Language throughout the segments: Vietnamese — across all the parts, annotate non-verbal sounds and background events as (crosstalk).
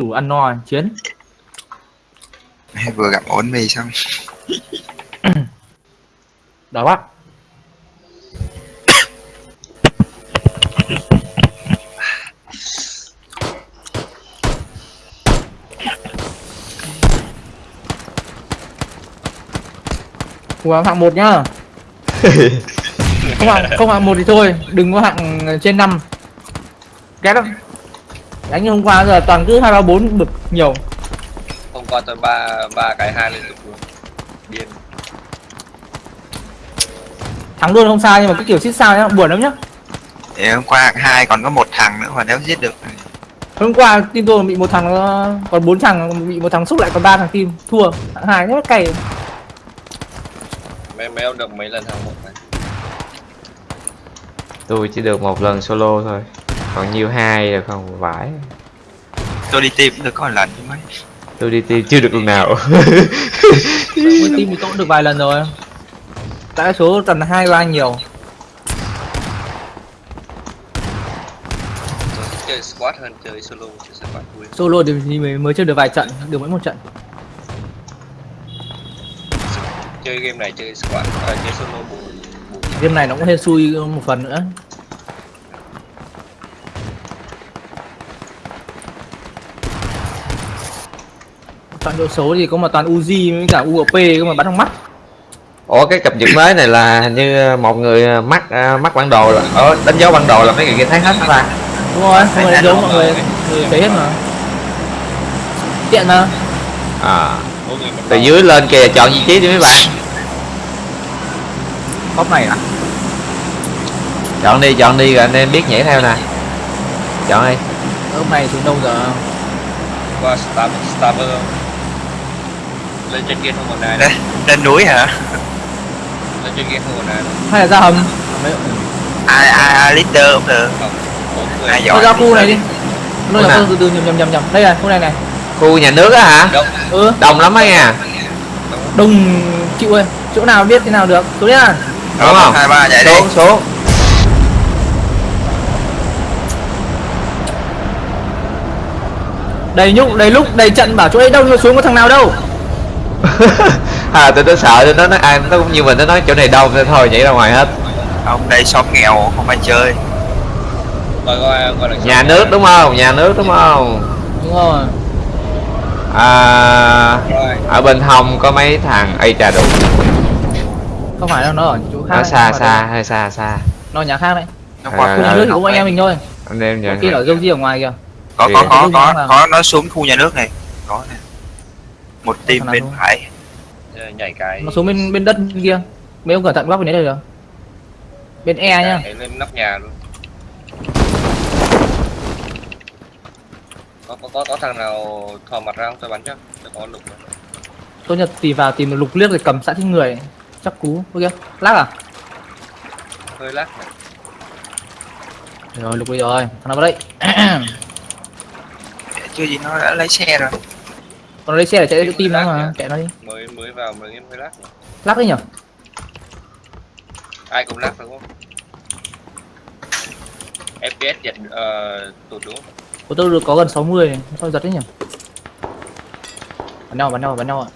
đủ ăn no chiến? Vừa gặp ổn mì xong đói quá. Ủa, hạng một nhá. (laughs) Không hạng không hạng một thì thôi đừng có hạng trên năm. Ghét lắm đánh như hôm qua giờ toàn cứ hai ba bốn bực nhiều. Hôm qua tôi ba ba cái hai liên tục luôn. Điên. Thắng luôn không sao nhưng mà cái kiểu xích sao nhá buồn lắm nhá. Thì hôm qua hạng hai còn có một thằng nữa mà nếu giết được hôm qua team tôi bị một thằng nó- còn bốn thằng bị một thằng xúc lại còn ba thằng team. Thua hạng hai rất cay. Mấy mấy ông được mấy lần hàng một này? Tôi chỉ được một lần solo thôi còn nhiều hai rồi không vãi tôi đi tìm được có một lần chứ mấy. Tôi đi tìm chưa được lần nào. (laughs) Mỗi team thì tôi cũng được vài lần rồi. Đại số tầm hai ba nhiều. Tôi thích chơi squad hơn chơi solo chơi squad vui. Solo thì mới mới chơi được vài trận được mỗi một trận. Chơi game này chơi squad à, chơi solo buồn buồn game này nó cũng hên xui một phần nữa chọn độ số thì có mà toàn Uzi với cả UOP có mà bắn trong mắt. Ủa cái cập nhật mới này là hình như một người mắc à, mắc bản đồ là ở đánh dấu bản đồ là mấy người kia thấy hết hả ta? Đúng rồi không phải đánh dấu mọi người. người thấy hết mà. Tiện mà. À. Người từ dưới lên kìa chọn vị trí đi mấy bạn. Góc này à? Chọn đi chọn đi rồi anh em biết nhảy theo nè. Chọn đi. Góc này xuống đâu giờ? Qua star không? Lên trên kia không còn ai lên, lên núi hả? Lên trên kia không còn ai hay là ra hầm? Ai ai ai leader cũng được. Ai giỏi ra khu này đi. Nơi Khu là từ từ nhầm nhầm nhầm nhầm. Đây này khu này này. Khu nhà nước á hả? Đông. Ừ. Đông lắm á nha đông chịu ơi. Chỗ nào biết thế nào được? Xuống nhá đúng Đó, không? Hai ba chạy đi. Xuống xuống. Đầy nhúc đầy lúc đầy trận bảo chỗ ấy đâu xuống có thằng nào đâu (laughs) à tôi nó sợ tôi nó nói à nó cũng như mình nó nói chỗ này đông nên thôi nhảy ra ngoài hết. Ông đây xóm nghèo không ai chơi. Gọi gọi gọi là nhà nước đúng không? Nhà nước đúng không? Đúng rồi. À rồi. ở bên hông có mấy thằng ây trà đủ không phải đâu nó ở chỗ khác nó xa không xa đâu. hơi xa xa. Nó ở nhà khác đấy. Nó À, qua khu nhà à, nước cũng anh em mình thôi. Anh em Có nhờ kia ở dâu di ở ngoài kìa. Có có có có có nó xuống khu nhà nước này. Có nè một nào bên thôi? phải. Ờ, nhảy cái nó xuống bên bên đất bên kia. Mấy ông cẩn thận góc bên đấy được bên e nhá nhảy lên nóc nhà luôn. Có có có, có thằng nào thò mặt ra không? Tôi bắn cho. Tôi có lục rồi. tôi nhật tìm vào tìm một lục liếc rồi cầm sẵn trên người. Chắc cú. Kia lắc à? Hơi lắc. Này. rồi lục đi rồi. Thằng nào vào đây? (clears throat) Chưa gì nó đã lấy xe rồi còn lấy xe để chạy đến tim nó mà chạy nó đi. Mới mới vào mới game hơi lắc lắc đi nhở ai cũng lắc đúng không? Fps giật uh, tụt đúng không? Của tôi được có gần 60 thôi giật đấy nhỉ? Bắn nhau bắn nhau bắn nhau ạ.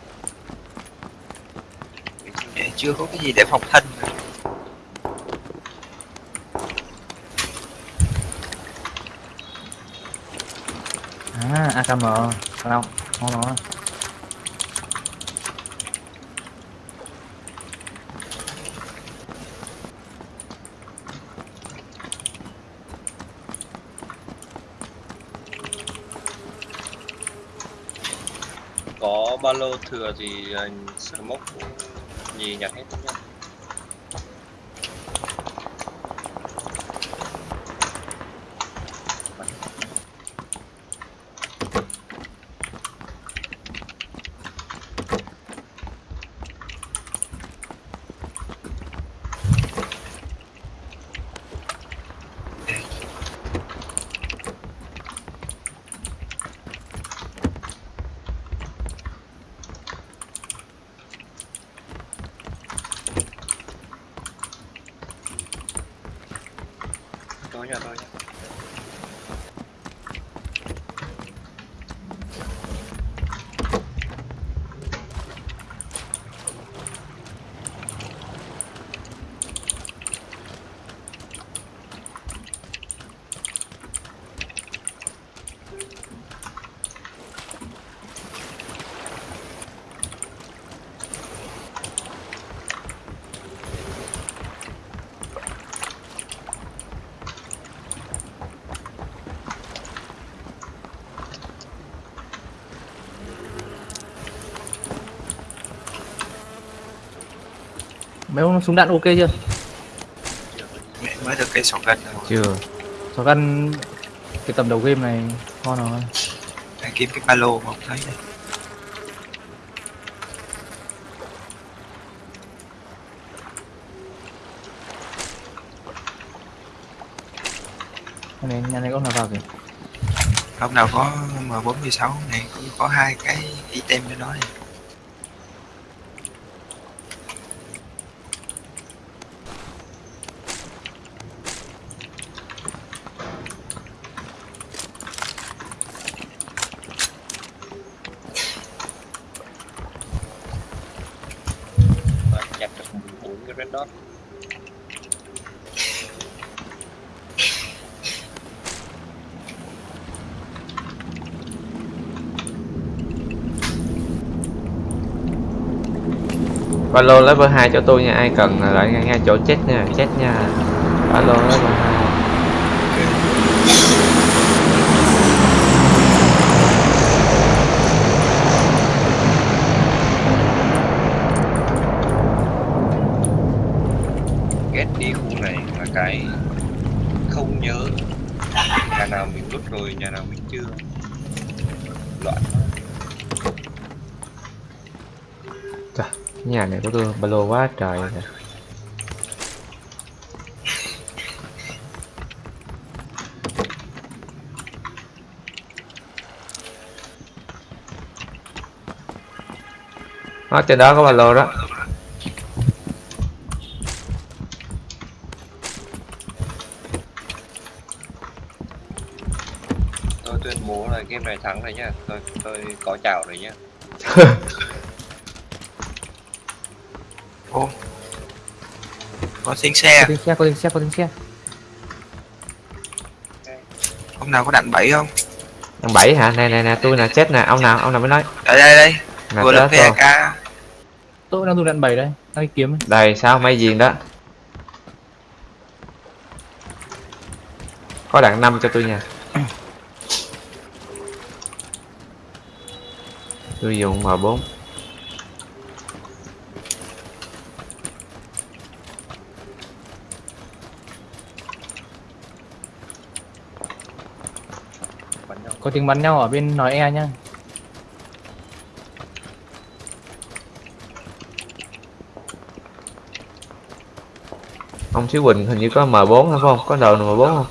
Chưa có cái gì để phòng thân à akm nào ngon nó có ba lô thừa thì uh, smoke nhì nhặt hết nhá tôi nhà tôi nhá mấy ông súng đạn ok chưa? Mẹ mới được cái gân rồi. Chưa. Sò gân cái tầm đầu game này ngon rồi Đang kiếm cái ba lô mà không thấy. Nhà này nhà này có nào vào kìa? Hôm nào có M46 này cũng có hai cái item cho nó này alo level 2 cho tôi nha. Ai cần lại ngay, ngay chỗ chết nha chết nha. Alo level 2 ghét đi khu này là cái không nhớ. Nhà nào mình rút rồi nhà nào mình chưa. Loạn Trời, cái nhà này của tôi Valo quá trời rồi. Đó, trên đó có Valo đó. Tôi tuyên bố là game này thắng rồi nhá. Tôi tôi có chào rồi nhá (laughs) Ô Có tiếng có xe tiếng xe có tiếng xe có tiếng xe Hôm nào có đạn bẫy không Thằng bảy hả? Nè nè nè, tôi nè chết nè, ông nào, ông nào mới nói. Đây đây đây Nè Vừa rồi. PK tôi đang dùng đạn bảy đây đang đi kiếm. Đây sao may diền đó. Có đạn 5 cho tôi nha. (clears throat) Tôi dùng M4. Có tiếng bắn nhau ở bên nói e nhá Ông Xíu Quỳnh hình như có M4 hay không? Có đầu nào M4 không?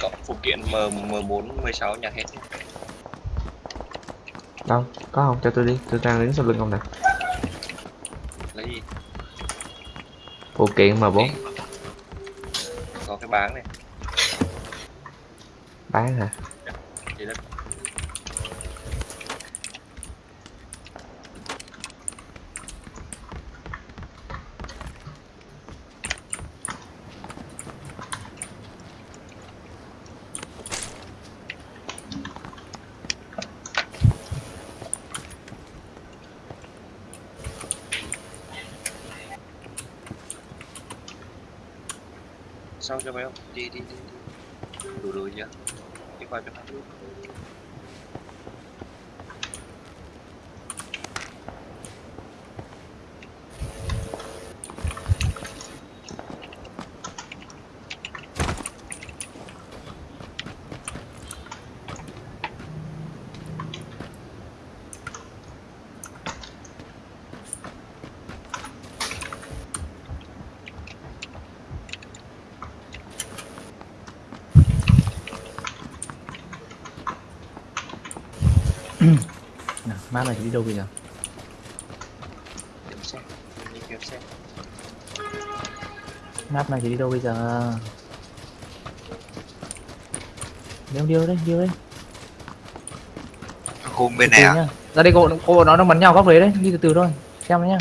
Có phụ kiện M M4 16 nhặt hết Đâu? Có không? Cho tôi đi. Tôi đang đứng sau lưng ông nè. lấy gì Phụ kiện M4 có cái bán này bán hả? xong cho mày không đi đi đi, đi. đủ rồi chưa đi qua cho nó nào map này thì đi đâu bây giờ kiếm xe đi kiếm xe map này thì đi đâu bây giờ? Điêu điêu đấy điêu đấy. Khung bên từ này từ à ra đây cô cô nó đang bắn nhau góc đấy đấy. Đi từ từ thôi. Xem nhá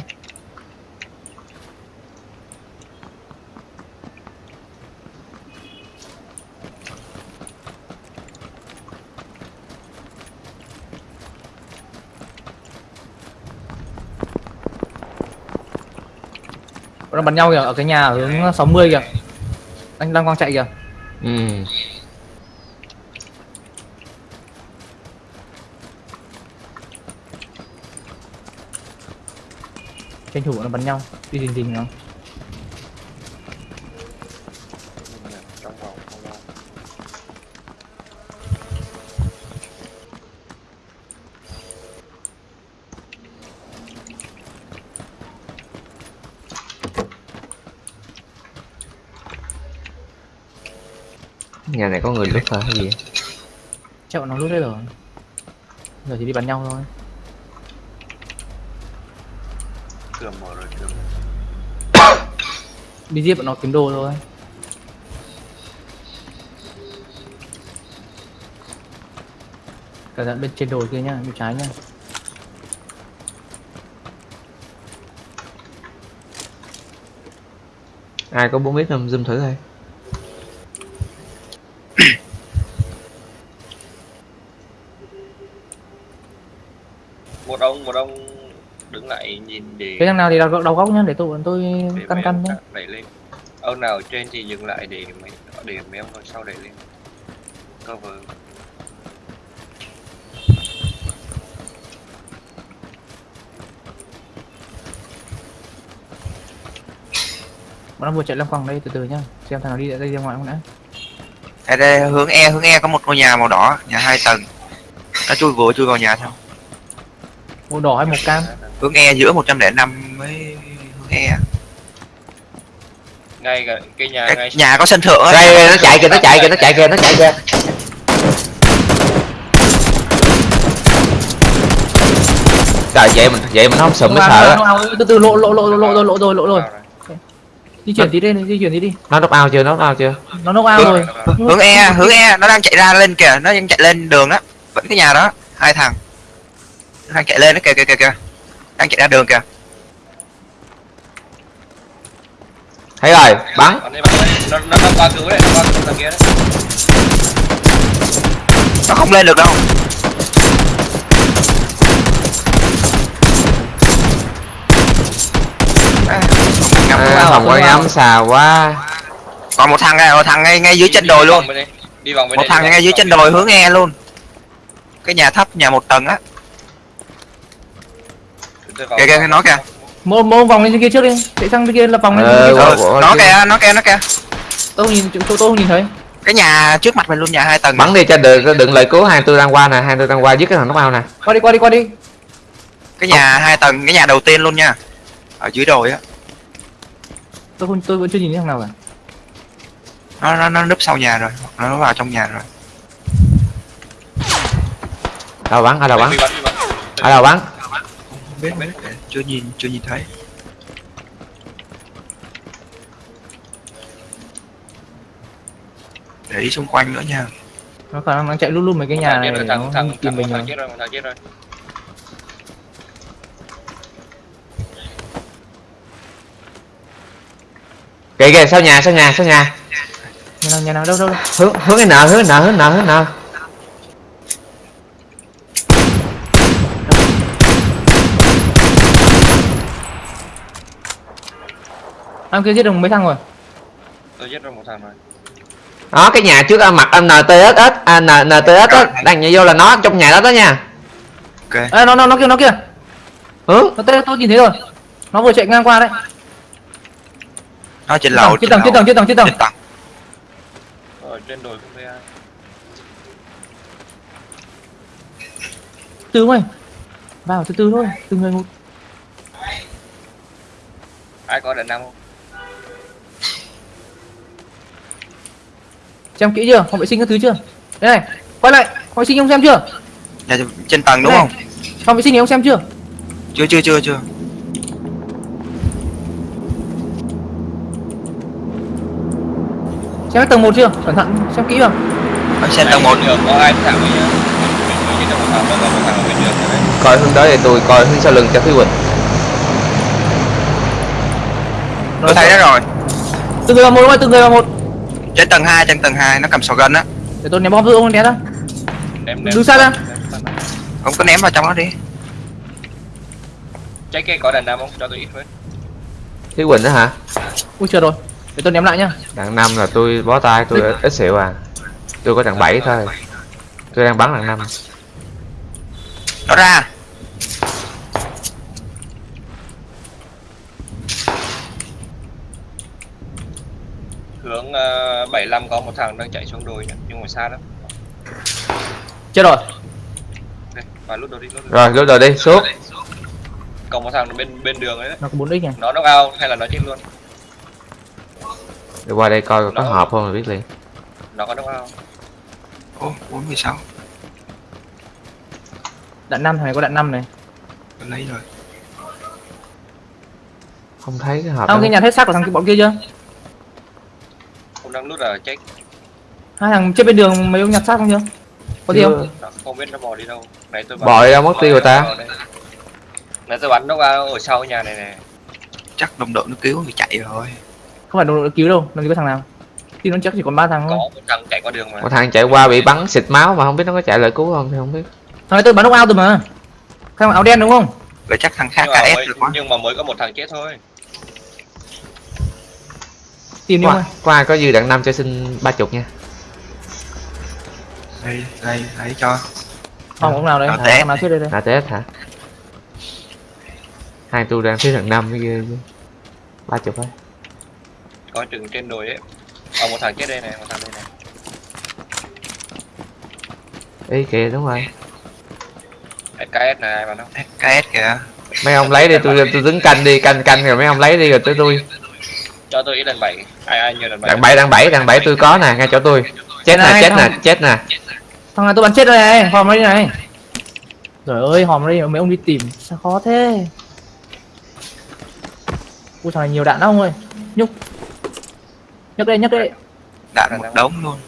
Nó bắn nhau kìa ở cái nhà ở hướng 60 kìa. Anh đang quang chạy kìa. Ừ. tranh thủ nó bắn nhau đi rình rình nó Nhưng mà trong vòng không lâu lướt hả? Hay gì chắc bọn nó lút hết rồi. Giờ chỉ đi bắn nhau thôi. Cửa mở rồi cửa đi giết bọn nó kiếm đồ thôi. Cả dặn bên trên đồi kia nhá bên trái nhá. Ai có bốn biết không zoom thử thôi một ông một ông đứng lại nhìn để cái thằng nào thì đầu, đầu góc nhá để tôi bọn tôi để căn căn ông nhá. đẩy lên. Ông nào trên thì dừng lại để mấy để mấy ông ở sau đẩy lên. Cover. Bọn nó vừa chạy loanh quanh đây từ từ nhá. Xem thằng nào đi đây ra ngoài không đã. Đây, đây, hướng E hướng E có một ngôi nhà màu đỏ nhà hai tầng. Nó chui vừa chui vào nhà thôi. Màu đỏ hay màu cam hướng E giữa 105 với hướng E ngay cả cái nhà cái ngay nhà có sân thượng á. Đây nó chạy kìa nó chạy kìa nó chạy kìa nó chạy kìa. Trời vậy mình vậy mình không sụm mới sợ á. từ từ lộ lộ lộ lộ lộ rồi lộ rồi lộ. Rồi di chuyển tí đi di chuyển tí đi. Nó nóc ao chưa nó ao chưa? Nó nốc ao rồi hướng E hướng E nó đang chạy ra lên kìa nó đang chạy lên đường á. Vẫn cái nhà đó hai thằng. Nó đang chạy lên đó kìa kìa kìa kìa đang chạy ra đường kìa. Thấy rồi bắn. Nó nó nó qua cứu đấy nó qua cứu thằng kia đấy. Nó không lên được đâu. À, ngắm à, vào. không có ngắm xà quá. Còn một thằng này một thằng ngay ngay dưới chân đồi luôn. Đi vòng một đây, thằng ngay dưới chân đồi hướng E luôn. Cái nhà thấp nhà một tầng á kìa kìa nó kìa. Mô mô vòng lên trên kia trước đi. Chạy sang bên kia lập vòng lên Ờ, kia ủa, nó kìa nó kìa nó kìa. Tôi không nhìn tôi, tôi không nhìn thấy. Cái nhà trước mặt mình luôn nhà hai tầng. Bắn đi cho đừng đừng lời cứu hai tôi đang qua nè hai tôi đang qua giết cái thằng nóc ao nè. Qua đi qua đi qua đi. Cái nhà hai tầng cái nhà đầu tiên luôn nha. Ở dưới đồi á. Tôi không tôi vẫn chưa nhìn thấy thằng nào cả. Nó nó nó núp sau nhà rồi nó vào trong nhà rồi. Đâu bắn ở đâu bắn ở đâu bắn? không biết, biết chưa nhìn chưa nhìn thấy. Để ý xung quanh nữa nha. Nó khả năng nó chạy luôn luôn mấy cái nhà Thằng này thằng nó thằng tìm thằng mình thằng rồi. chết rồi một thằng chết rồi. Kìa kìa sau nhà sau nhà sau nhà. Nhà nào nhà nào? Đâu đâu, hướng hướng cái nợ hướng nợ hướng nợ hướng nợ em kia giết được mấy thằng rồi. Tôi chết rồi một thằng rồi. Đó cái nhà trước à, mặt anh NTSS à, NTSS á đang nhảy vô là nó trong nhà đó đó nha. Ok. Ê, nó nó nó kia nó kia. Hướng nó tên tôi nhìn thấy rồi. Nó vừa chạy ngang qua đấy. Nó trên trên lầu tầng trên tầng trên tầng trên tầng trên tầng. Ở trên đồi không thấy ai. Từ mày vào từ từ thôi từng người một. Ai có đàn nam không xem kỹ chưa? Phòng vệ sinh các thứ chưa? Đây này quay lại. Phòng vệ sinh ông xem chưa? Nhà trên tầng đúng Này. không? Phòng vệ sinh này ông xem chưa? Chưa chưa chưa chưa. Xem tầng một chưa? Cẩn thận xem kỹ vào. Ở trên tầng một. Đường có nữa đấy. Coi hướng tới thì tôi coi hướng sau lưng cho Thúy Quỳnh. Tôi thấy đó rồi. Từng người vào một thôi từng người vào một trên tầng 2 trên tầng 2 nó cầm sò gân á. Để tôi ném bom giúp ông né ra? Ném- Đứng ném- xa ra. ném xa ra. không có ném vào trong đó đi. Trái cây có đàn nam không? Cho tôi ít với. Thúy Quỳnh đó hả? Ui chờ rồi. Để tôi ném lại nhá. Đằng năm là tôi bó tay tôi ít, ít xỉu à. Tôi có đằng bảy thôi. Tôi đang bắn đằng năm nó ra 75 có một thằng đang chạy xuống đồi nhá, nhưng mà xa lắm. Chết rồi. Ok, và lút đồ đi, lút đồ rồi lúc đầu đi xuống Còn một thằng bên bên đường ấy đấy. Nó có 4 x này. Nó knock out hay là nó chết luôn? đi qua đây coi có Nó- hộp không là biết liền Nó có knock out. Ô, 46 Đạn 5 này có đạn 5 này. Lấy rồi không thấy cái hộp đâu. cái nhặt hết xác của thằng kia bọn kia chưa? Cũng đang lút ở check. Hai thằng trên bên đường mấy ông nhặt xác không chưa? Có gì không? Nó không biết nó bò đi đâu. Nãy tôi. Bò đi đâu mất tiêu rồi ta? Nãy tôi bắn knock out ở sau nhà này nè. Chắc đồng đội nó cứu thì chạy rồi Không phải đồng đội cứu đâu, làm gì có thằng nào. Thì nó chắc chỉ còn ba thằng Có thôi. một thằng chạy qua đường mà. một thằng chạy qua bị bắn xịt máu mà không biết nó có chạy lại cứu không thì không biết Thằng này tôi bắn knock out rồi mà. Thằng áo đen đúng không? Vậy chắc thằng khác KS mới, được quá nhưng mà mới có một thằng chết thôi. Tìm đi qua, qua có dư đạn năm cho xin ba chục nha Đây, đây, lấy cho Không, ông nào đây? Thằng té. nào chết đây đây. là tết hả hai tu đang thiếu thằng năm mới ghê chứ ba chục thôi Có chừng trên đồi ấy. Ờ một thằng chết đây này, một thằng đây này. ý kìa đúng rồi KS này ai mà nó. KS kìa mấy ông lấy đi tôi tôi đứng canh đi canh canh rồi mấy ông lấy đi rồi tới tôi Cho tôi ít lần 7. Ai ai nhiều lần 7. đạn bảy đạn bảy đạn bảy tôi có nè ngay chỗ tôi chết nè chết nè chết nè Thằng này tôi bắn chết rồi này, hòm đi này. Trời ơi, hòm đi mấy ông đi tìm, sao khó thế? Ui thằng này nhiều đạn lắm ông ơi. Nhúc. Nhấc đây, nhấc đây. Đạn một đống luôn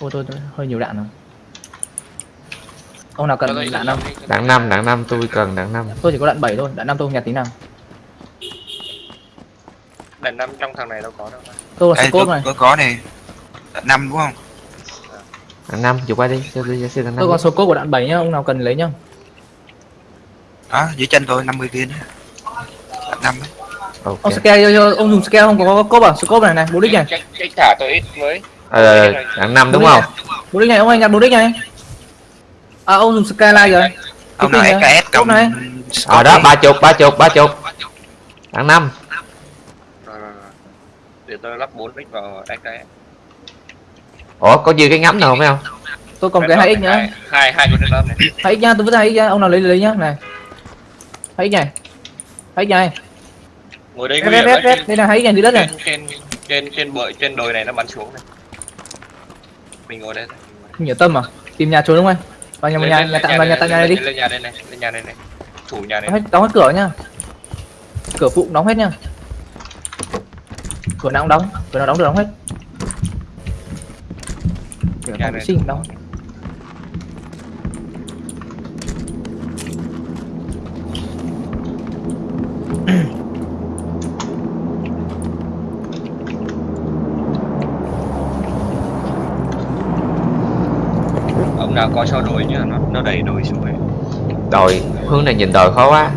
Ôi tôi, tôi hơi nhiều đạn rồi. Ông nào cần đạn năm đạn năm đạn năm tôi cần đạn năm Tôi chỉ có đạn 7 thôi, đạn 5 tôi không nhặt tí nào. Đàn năm trong thằng này đâu có đâu. Tôi là scope này. tôi có này Đạn 5 đúng không? đạn năm chụp qua đi cho tôi xin đạn năm Tôi còn scope của đạn 7 nhá, ông nào cần lấy nhá. Đó, dưới chân tôi 50 viên á Đạn 5 đấy ok Ông scale ông dùng scale không có, có scope à? Scope này này, 4 đích này. Check thả tôi ít với. ờ đạn năm đúng không. 4 đích này, ông ơi nhặt 4 đích này. À ông dùng skyline rồi. Ông Cái nào pin này. Ở đó ba chục ba chục ba chục đạn năm. Để tôi lắp 4 mic vào XS. ủa có dư cái ngắm nào không Tôi còn cái 2x nữa. Hai hai hai cái lớp này. 2x nha, tôi vứt 2x nha, ông nào lấy lấy nhá, này. 2x này. 2x này. Ngồi đây nguy hiểm đấy. đây là 2x này dưới đất này. Trên trên trên trên bờ trên đồi này nó bắn xuống này. Mình ngồi đây. đây. Không hiểu tâm à? Tìm nhà trốn đúng không? Vào nhà nhà nhà tạm vào nhà tạm nhà này đi. Lên nhà đây này, lên nhà đây này. Chủ nhà này. Đóng hết, đóng hết cửa nhá. Cửa phụ đóng hết nhá. Cửa nào cũng đóng, cửa nào đóng được đóng hết. Cửa sinh cũng (coughs) đóng. Ông nào có cho đồi nhá, nó nó đẩy đồi xuống ấy. đồi hướng này nhìn đồi khó quá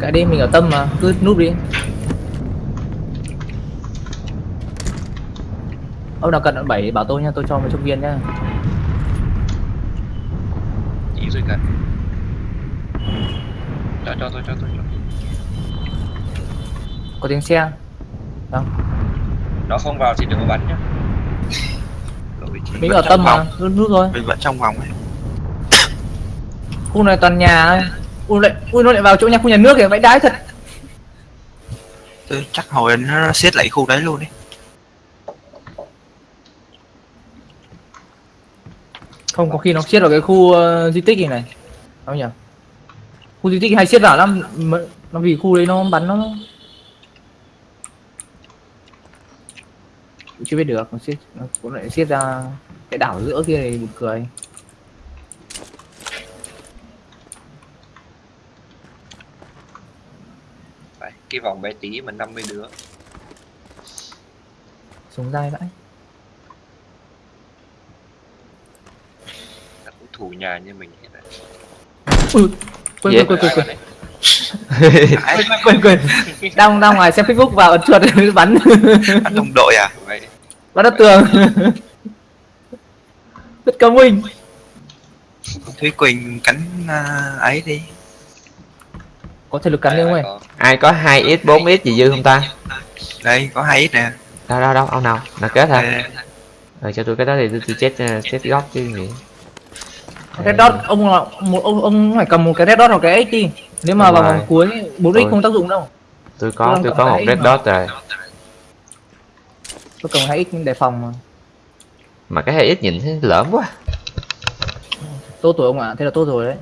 Cái đi mình ở tâm mà, cứ núp đi. Ông nào cần đoạn 7 bảo tôi nha, tôi cho mấy chục viên nhá. Chỉ rồi cần. Cho cho tôi cho tôi. cho. Có tiếng xe. Nó không vào thì đừng có bắn nhá. Mình ở trong tâm mà, vòng. cứ núp thôi. Mình vẫn trong vòng ấy Khu này toàn nhà ấy. Ui lại, ui nó lại vào chỗ nhà khu nhà nước kìa, vãi đái thật. tôi chắc hồi nó siết lại khu đấy luôn ấy Không có khi nó siết vào cái khu ờ, di tích này này. Không nhỉ? Khu di tích hay siết vào lắm, Mà- nó vì khu đấy nó bắn nó chưa biết được nó siết nó cũng lại siết ra cái đảo giữa kia này buồn cười Đấy, cái vòng bé tí mà 50 đứa. súng dai vãi Là cũng thủ nhà như mình hết rồi. ui quên Dễ. quên quên quên quên. Quên quên quên. Đang đang ngoài xem facebook vào ấn chuột (laughs) bắn. Bắn đồng đội à? Bắn đất tường. Rất công minh Thúy Quỳnh cắn à, ấy đi. Có thể lực cắn đi không ơi Có. ai có 2 x 4 x gì dư không ta? Đây có hai ít nè. Đâu đâu đâu ông nào? Là kết hả? Ờ cho tôi cái đó thì tôi, tôi chết ờ, chết góc chứ gì red dot ông là một ông ông phải cầm một cái red dot hoặc cái x đi. Nếu mà vào vòng cuối bốn x Tôi- không tác dụng đâu. tôi Tôi có tôi cầm có một red dot rồi. Tôi cầm hai x để phòng mà. Mà cái hay ít nhìn thấy lỡm quá. Tốt rồi ông ạ thế là tốt rồi đấy.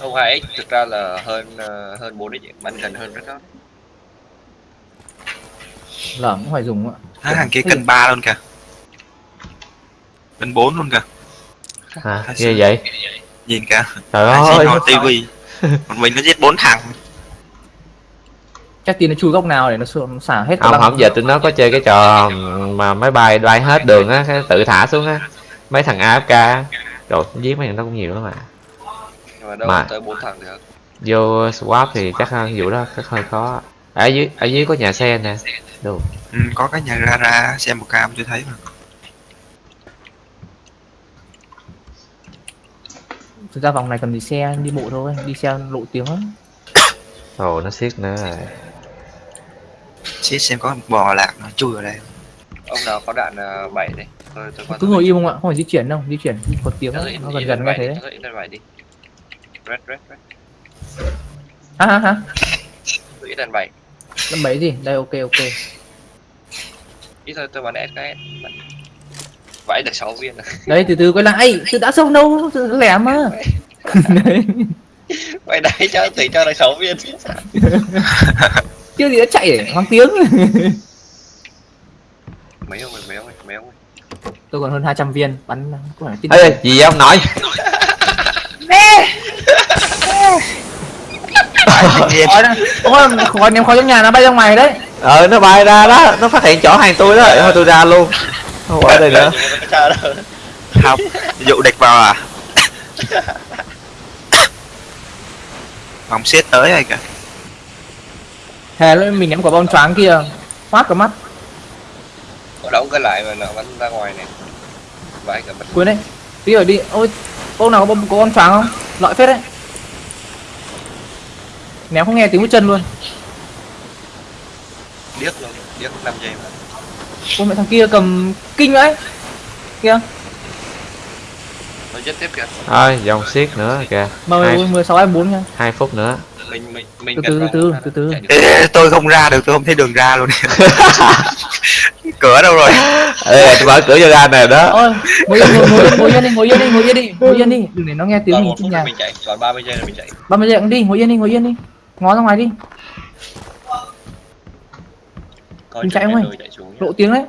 Không hai x thực ra là hơn ờ, hơn bốn x bắn gần hơn rất đó lởm cũng phải dùng ạ. À, thằng kia cân ba luôn kìa. Cân bốn luôn kìa à ghê vậy? nhìn kìa. Trời ơi. tivi còn (laughs) mình nó giết bốn thằng. Chắc tin nó chui góc nào để nó xu- xả hết ông băng. không giờ tụi nó có chơi cái trò mà máy bay bay hết đường á cái tự thả xuống á. Mấy thằng afk á. rồi giết mấy thằng nó cũng nhiều lắm mà. Mà đâu Mà- tới bốn thằng được. vô swap thì chắc vụ đó chắc hơi khó. Ở dưới ở dưới có nhà xe nè. Đủ ừ, có cái nhà ra ra xem một cam tôi thấy mà thực ra vòng này cần đi xe đi bộ thôi đi xe lộ tiếng lắm. (coughs) Ồ nó siết nữa rồi. Xích xem có một bò lạc nó chui vào đây. Ông nào có đạn uh, bảy đây. Tôi tôi cứ ngồi im không ạ? Không phải di chuyển đâu di chuyển có tiếng nó gần gần nghe thế tôi lên bảy đi. Red red red hả hả hả tôi lên bảy. Năm mấy gì? Đây ok ok. Ít thôi tôi bắn SKS bắn vãi được sáu viên. Rồi đấy từ từ quay lại. Từ đã xong đâu từ lẻ mà. Đấy vậy đấy cho tỷ cho được sáu viên. (laughs) Chưa gì đã chạy để hoang tiếng. (laughs) Mấy ông ơi mấy ông ơi mấy ông ơi. Tôi còn hơn 200 viên bắn có phải tin ê gì vậy ông khói đó (laughs) ôi khói ném khói trong nhà nó bay ra ngoài đấy. Ờ nó bay ra đó nó phát hiện chỗ hàng tôi đó. Thôi tôi ra luôn không ở đây nữa. Không dụ địch vào à? Vòng xiết tới rồi kìa hè lên mình ném quả bom choáng kia. Phát cả mắt. Có đóng cái lại mà nó bắn ra ngoài này. Vãi cả bật quên đấy. Đi rồi đi. Ôi cô nào có bom có bom choáng không? Loại phết đấy. Ném không nghe tiếng bước chân luôn. Điếc luôn. Điếc 5 giây mà ôi mẹ thằng kia cầm kinh đấy. Kia. Giết tiếp kìa. Thôi dòng siết nữa kìa. Mà hai, mười sáu hai bốn nha. hai phút nữa. Mình mình mình Từ từ, từ từ, từ. Ê, tôi không ra được tôi không thấy đường ra luôn. (laughs) Cửa đâu rồi? Ê tôi mở cửa cho ra nè đó. Ôi ngồi yên ngồi, ngồi yên ngồi yên đi ngồi yên đi ngồi yên đi ngồi yên đi. Đừng để nó nghe tiếng còn mình phút nhà. mình chạy còn 30 giây là mình chạy. Ba mươi giây cũng đi ngồi yên đi ngồi yên đi. Ngó ra ngoài đi coi Mình chạy không nhá. lộ tiếng đấy.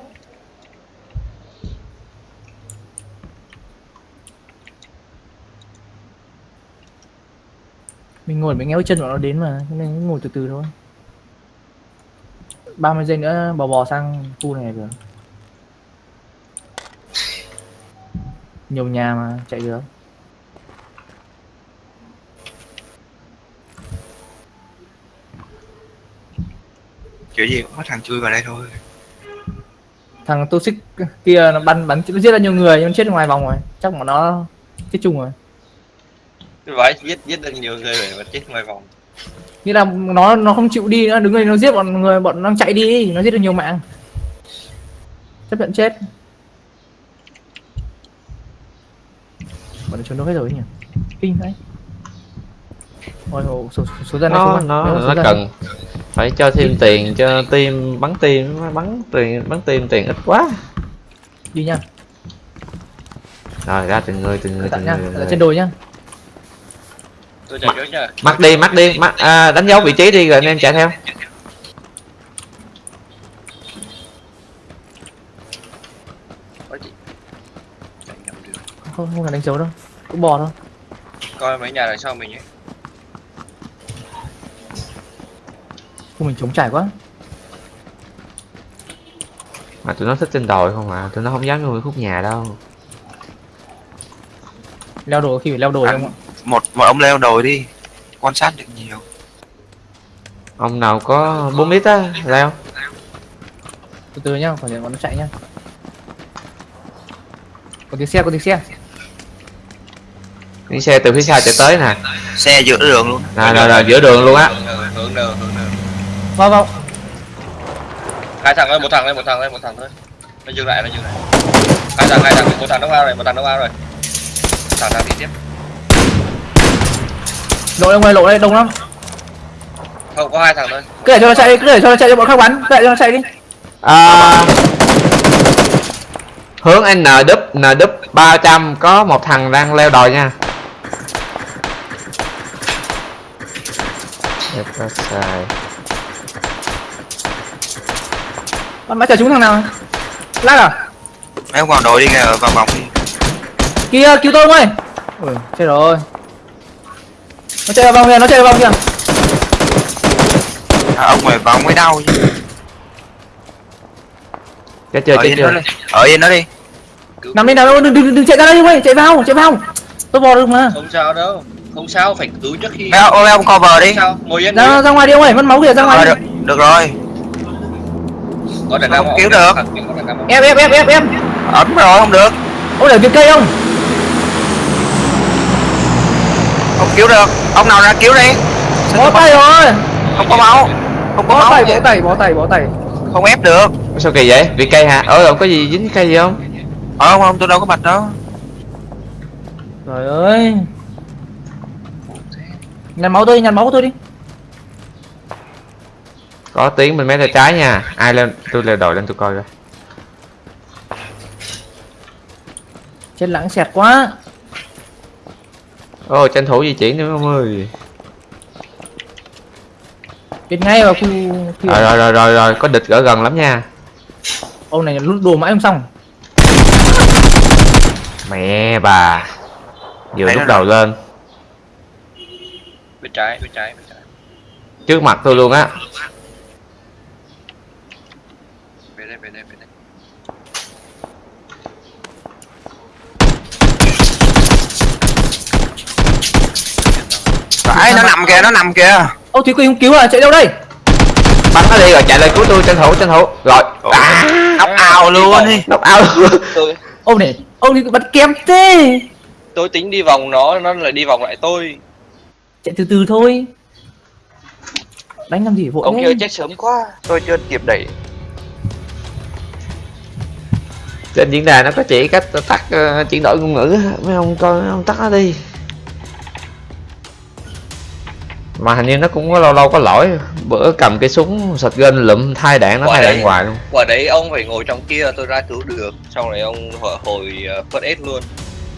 Mình ngồi mình nghe bước chân bọn nó đến mà nên ngồi từ từ thôi. 30 giây nữa bò bò sang khu này được. Nhiều nhà mà chạy được kiểu gì cũng có thằng chui vào đây thôi. Thằng toxic kia nó bắn bắn nó giết ra nhiều người nhưng nó chết ngoài vòng rồi. Chắc bọn nó chết chung rồi. Vãi giết giết được nhiều người rồi mà chết ngoài vòng. Nghĩa là nó nó không chịu đi nữa đứng đây nó giết bọn người bọn nó chạy đi nó giết được nhiều mạng. Chấp nhận chết. Bọn nó trốn đâu hết rồi nhỉ? Kinh đấy ôi ôi, số, số dân nó nó nó dân. cần phải cho thêm tiền cho team bắn team bắn tiền bắn team tiền ít quá. Đi nha. Rồi ra từng người từng người từng người, người. trên đồi nha tôi chạy trước nha. Mắt đi mắt đi. Mắt à, đánh dấu vị trí đi rồi anh em chạy theo. Không không cần đánh dấu đâu. Cũng bò thôi. Coi mấy nhà đằng sau mình ấy khu mình chống trải quá. Mà tụi nó thích trên đồi không à tụi nó không dám vô khúc nhà đâu. Leo đồi khi phải leo đồi À. không ạ. một một ông leo đồi đi quan sát được nhiều. Ông nào có 4 lít á leo. Từ từ nhá phải để nó chạy nhá. Có tiếng xe có tiếng xe. Những xe từ phía sau chạy tới nè. Xe giữa đường luôn. Nè nè nè giữa đường luôn á. Hướng đường hướng đường vào vào. Hai thằng thôi một thằng thôi một thằng thôi một thằng thôi. Nó dừng lại nó dừng lại. Hai thằng hai thằng một thằng nó vào rồi một thằng nó vào rồi. Thằng đang đi tiếp. Lộ ra ngoài lộ đây đông lắm. Không có hai thằng thôi. Cứ để cho nó chạy đi cứ để cho nó chạy cho bọn khác bắn. Cứ để cho nó chạy đi. À, hướng n đúp n đúp 300 có một thằng đang leo đồi nha. Đẹp quá bắn bắn chờ chúng thằng nào? Lát à? Ông vào đội đi kìa vào vòng đi. Kia cứu tôi ông ơi? Ừ, chết rồi. Nó chạy vào vòng kìa nó chạy vào vòng kìa. À, ông mày vào mới đau chứ. Chết chưa ở chết chưa? đi. Ở yên nó đi. Nằm đi nằm đừng, đừng, đừng chạy ra đây ông ơi chạy vào chạy vào. Tôi vào được mà. Không sao đâu. Không sao phải cứu trước khi ông, mấy ông cover đi. Không sao ngồi yên ra ra ngoài đi ông ơi mất máu kìa ra ngoài đi. được, được rồi có nào Không? Cứu được. ép ép ép ép ép ấn rồi không được. Ông để việc cây ông không cứu được. Ông nào ra cứu đi. Bó tay rồi. Không có máu. Không có bó máu. tay bó tay bó tay bó tay. Không ép được. Sao kỳ vậy? Bị cây hả? Ờ không có gì dính cây gì không? Ờ không không tôi đâu có bạch đâu. Trời ơi. Nhặt máu tôi nhặt máu của tôi đi có tiếng bên mé tay trái nha. Ai lên tôi leo đồi lên tôi coi coi. Chết lãng xẹt quá. Ô tranh thủ di chuyển nữa ông ơi. Chết ngay vào khu khu rồi rồi rồi rồi rồi có địch ở gần lắm nha. Ông này lút đồ mãi không xong. Mẹ bà vừa Thấy lúc đầu lên. Bên trái bên trái bên trái. Trước mặt tôi luôn á về đây về đây phải nó nằm kìa nó nằm kìa. Ô thúy quỳnh không cứu à? Chạy đâu đây? Bắn nó đi rồi chạy lên cứu tôi tranh thủ tranh thủ. Rồi. À, ốc ào luôn đi nóc ao luôn. Ông này ông này bật kém thế. Tôi tính đi vòng nó nó lại đi vòng lại tôi. Chạy từ từ thôi. Đánh làm gì vội ông kia chết sớm quá. Tôi chưa kịp đẩy trên diễn đàn nó có chỉ cách tắt ờ, chuyển đổi ngôn ngữ mấy ông coi mấy ông tắt nó đi. Mà hình như nó cũng có lâu lâu có lỗi bữa cầm cái súng sọt gân lụm thay đạn nó thay đạn hoài luôn. Quả đấy ông phải ngồi trong kia tôi ra cứu được. Xong rồi ông hồi, hồi uh, first aid luôn.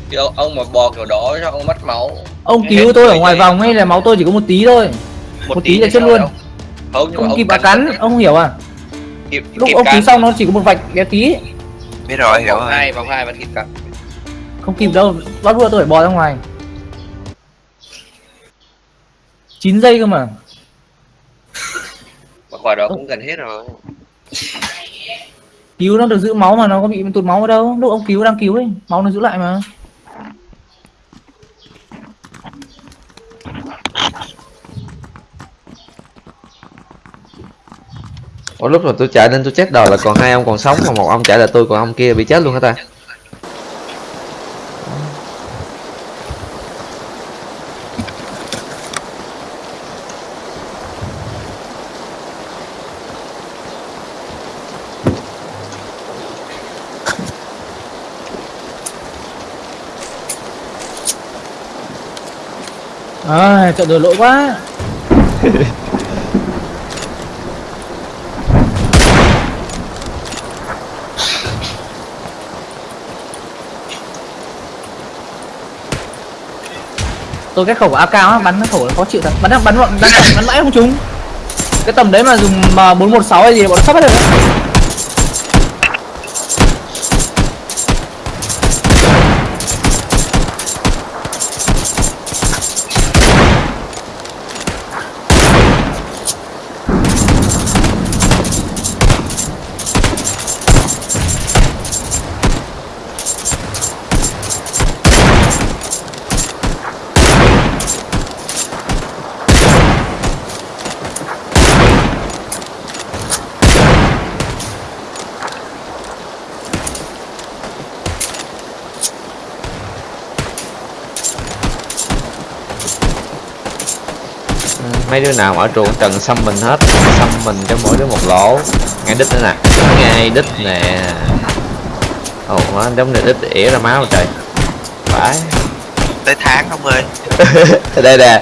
Chứ ông, ông mà bò kiểu đó cho ông mất máu. Ông cứu tôi ở ngoài đấy. vòng ấy là máu tôi chỉ có một tí thôi. Một tí là thì chết luôn. không không ông kịp bà cắn ông không hiểu à? Kịp, lúc kịp ông cứu cắn. xong nó chỉ có một vạch bé tí biết rồi hiểu rồi. hai vòng hai vẫn kịp cắn không kịp đâu bắt vừa tôi phải bò ra ngoài. 9 giây cơ mà. Mà quả đó cũng gần hết rồi. Cứu nó được giữ máu mà nó có bị tụt máu ở đâu? Lúc ông cứu đang cứu ấy máu nó giữ lại mà Ủa lúc mà tôi chạy lên tôi chết đòi là còn hai ông còn sống mà một ông chạy là tôi còn ông kia bị chết luôn hả ta? À trận đường lỗi quá (laughs) tôi cái khẩu AK á bắn nó khẩu nó khó chịu thật. Bắn bắn bắn bắn bắn, bắn mãi không trúng. Cái tầm đấy mà dùng ờ, M 416 hay gì bọn nó sắp hết rồi mấy đứa nào ở trường trần xăm mình hết xăm mình cho mỗi đứa một lỗ. Ngay đích nữa nè. Hai đít nè. Ồ nó giống như đít ỉa ra máu trời. Phải. Tới tháng ông ơi. (laughs) Đây nè.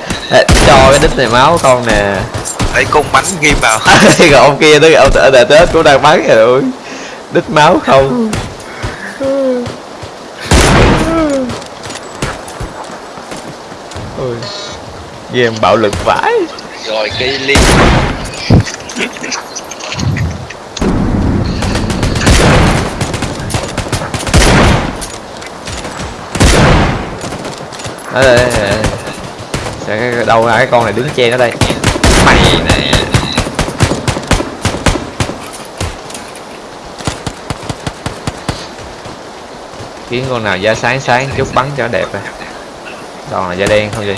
Cho cái đít này máu con nè. Lấy cung bắn ghim vào. (laughs) Còn ông kia tới ông ở tết cũng đang bắn rồi đít máu không. Ui. Game bạo lực vãi rồi cây ly. Đây, đây, đây, đây. Sẽ cái- đâu ra cái con này đứng che nó đây. Mày nè. Kiếm con nào da sáng sáng chút bắn cho nó đẹp rồi còn là da đen không gì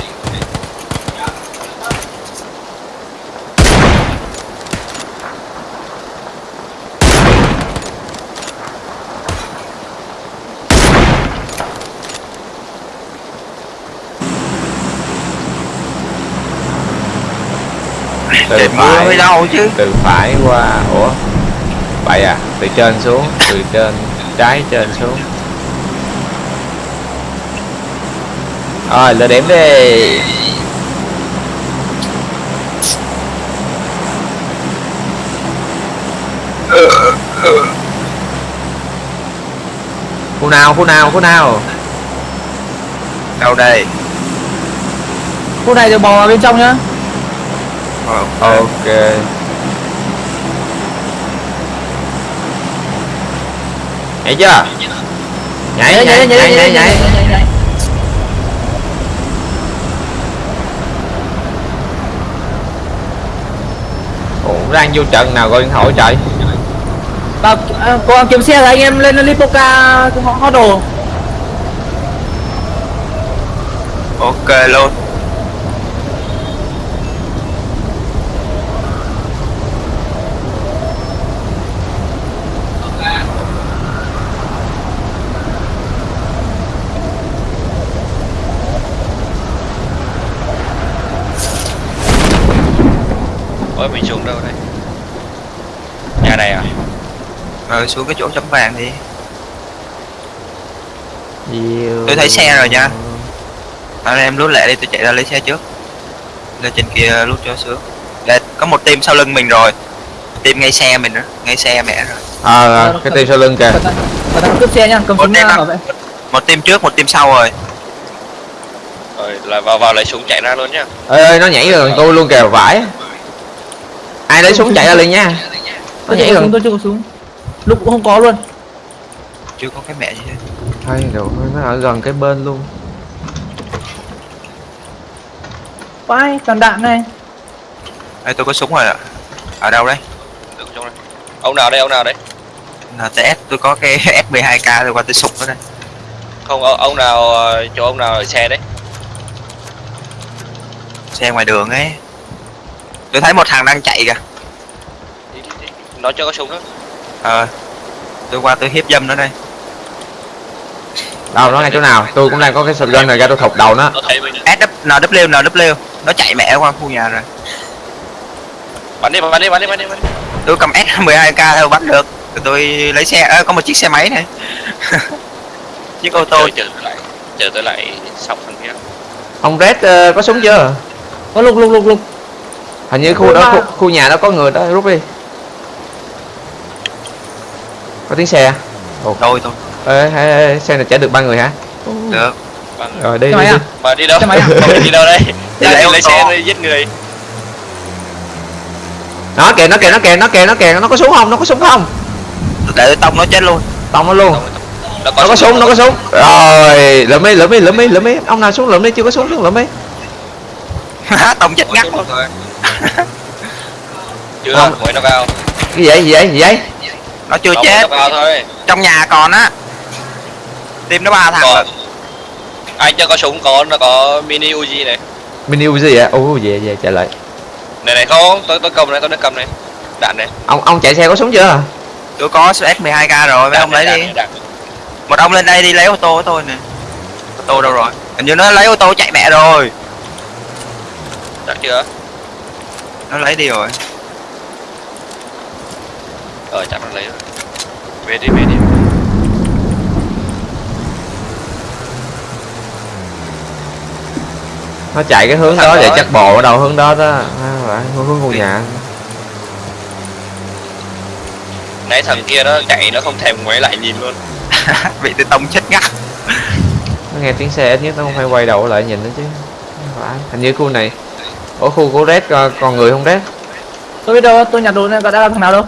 từ trời mưa phải mới đâu chứ. từ phải qua ủa? Vậy à? Từ trên xuống từ trên trái trên xuống. Rồi lựa điểm đi khu nào khu nào khu nào? Đâu đây? Khu này được bò vào bên trong nhá Ok. Nhảy chưa? Nhảy nhảy nhảy nhảy nhảy nhảy ủa đang vô trận nào gọi điện thoại trời? Và à, gắng kiếm xe rồi anh em lên Lipoca họ họ đồ. Ok luôn ôi mình xuống đâu đây nhà này à rồi xuống cái chỗ chấm vàng đi. Tôi thấy xe rồi nha. anh em lút lẹ đi tôi chạy ra lấy xe trước. Lên trên kia lút cho sướng. Để có một team sau lưng mình rồi. Team ngay xe mình đó ngay xe mẹ rồi. Ờ à, cái tim sau lưng kìa. cướp xe nha cầm Một súng bảo vệ. một team trước một team sau rồi. Rồi là vào vào lấy súng chạy ra luôn nhá. Ê ê nó nhảy gần tôi luôn kìa vãi. Ai lấy súng chạy ra liền nha. Nó nhảy gần tôi chưa có súng lúc cũng không có luôn. Chưa có cái mẹ gì hết. Thôi rồi nó ở gần cái bên luôn. Vai toàn đạn này. Đây tôi có súng rồi ạ. Ở đâu đấy đây. Ông nào đây ông nào đấy NTS tôi có cái (laughs) F12K tôi qua tôi sụp ở đây. Không ông, ông nào ờ, chỗ ông nào ở xe đấy? Xe ngoài đường ấy. Tôi thấy một thằng đang chạy kìa. Nó chưa có súng nữa ờ tôi qua tôi hiếp dâm nó đây. Đâu nó ngay chỗ nào? Tôi cũng đang có cái shotgun này ra tôi thục đầu nó. NW NW nó chạy mẹ qua khu nhà rồi. Bắn đi bắn đi bắn đi bắn đi bắn đi. Tôi cầm S12K thôi bắt được. Tôi lấy xe ơ, có một chiếc xe máy này. (laughs) Chiếc ô tô. Chờ tôi lại chờ tôi lại xong phần kia. Ông red ờ, có súng chưa? Có lục lục lục lục. Hình như khu đó khu, khu nhà đó có người đó rút đi có tiếng xe tôi thôi ê, ê, ê xe này chở được ba người hả? Được. Rồi đi đi, máy đi. à? mà đi đâu? À? mà đi đâu đây? Đi đi lấy xe đi giết người. Nó kìa nó kìa nó kìa nó kìa nó kìa nó có súng không? Nó có súng không? Để tông nó chết luôn. Tông nó luôn. Nó nó có súng nó có súng. Rồi lượm đi lượm đi lượm đi lượm đi. Ông nào xuống lượm đi chưa có súng xuống lượm đi. Tông chết ngắt luôn. chưa mới nó vào. Cái gì vậy? Gì vậy? Gì vậy nó chưa nó chết. thôi. Trong nhà còn á. Team nó ba thằng còn. rồi. Anh cho có súng có nó có mini Uzi này. Mini Uzi vậy ô về về chạy lại. Này này không tôi tôi cầm này tôi đang cầm này. Đạn này. Ông ông chạy xe có súng chưa? Tôi có S12K rồi mấy ông lấy đi. một ông lên đây đi lấy ô tô của tôi nè. Ô tô đâu rồi? Hình như nó lấy ô tô chạy mẹ rồi. Chắc chưa? Nó lấy đi rồi ờ chắc nó lấy rồi. Về đi về đi. Nó chạy cái hướng đó ấy. chắc bộ ở đầu hướng đó đó. À, phải, hướng hướng ngôi nhà. Nãy thằng kia nó chạy nó không thèm ngoái lại nhìn luôn. (laughs) Bị tôi tông chết ngắt. Nó nghe tiếng xe ít nhất nó không phải quay đầu lại nhìn nó chứ. Phải hình như khu này ở khu của red con, con người không red? Tôi biết đâu tôi nhặt đồ này có đã làm thằng nào đâu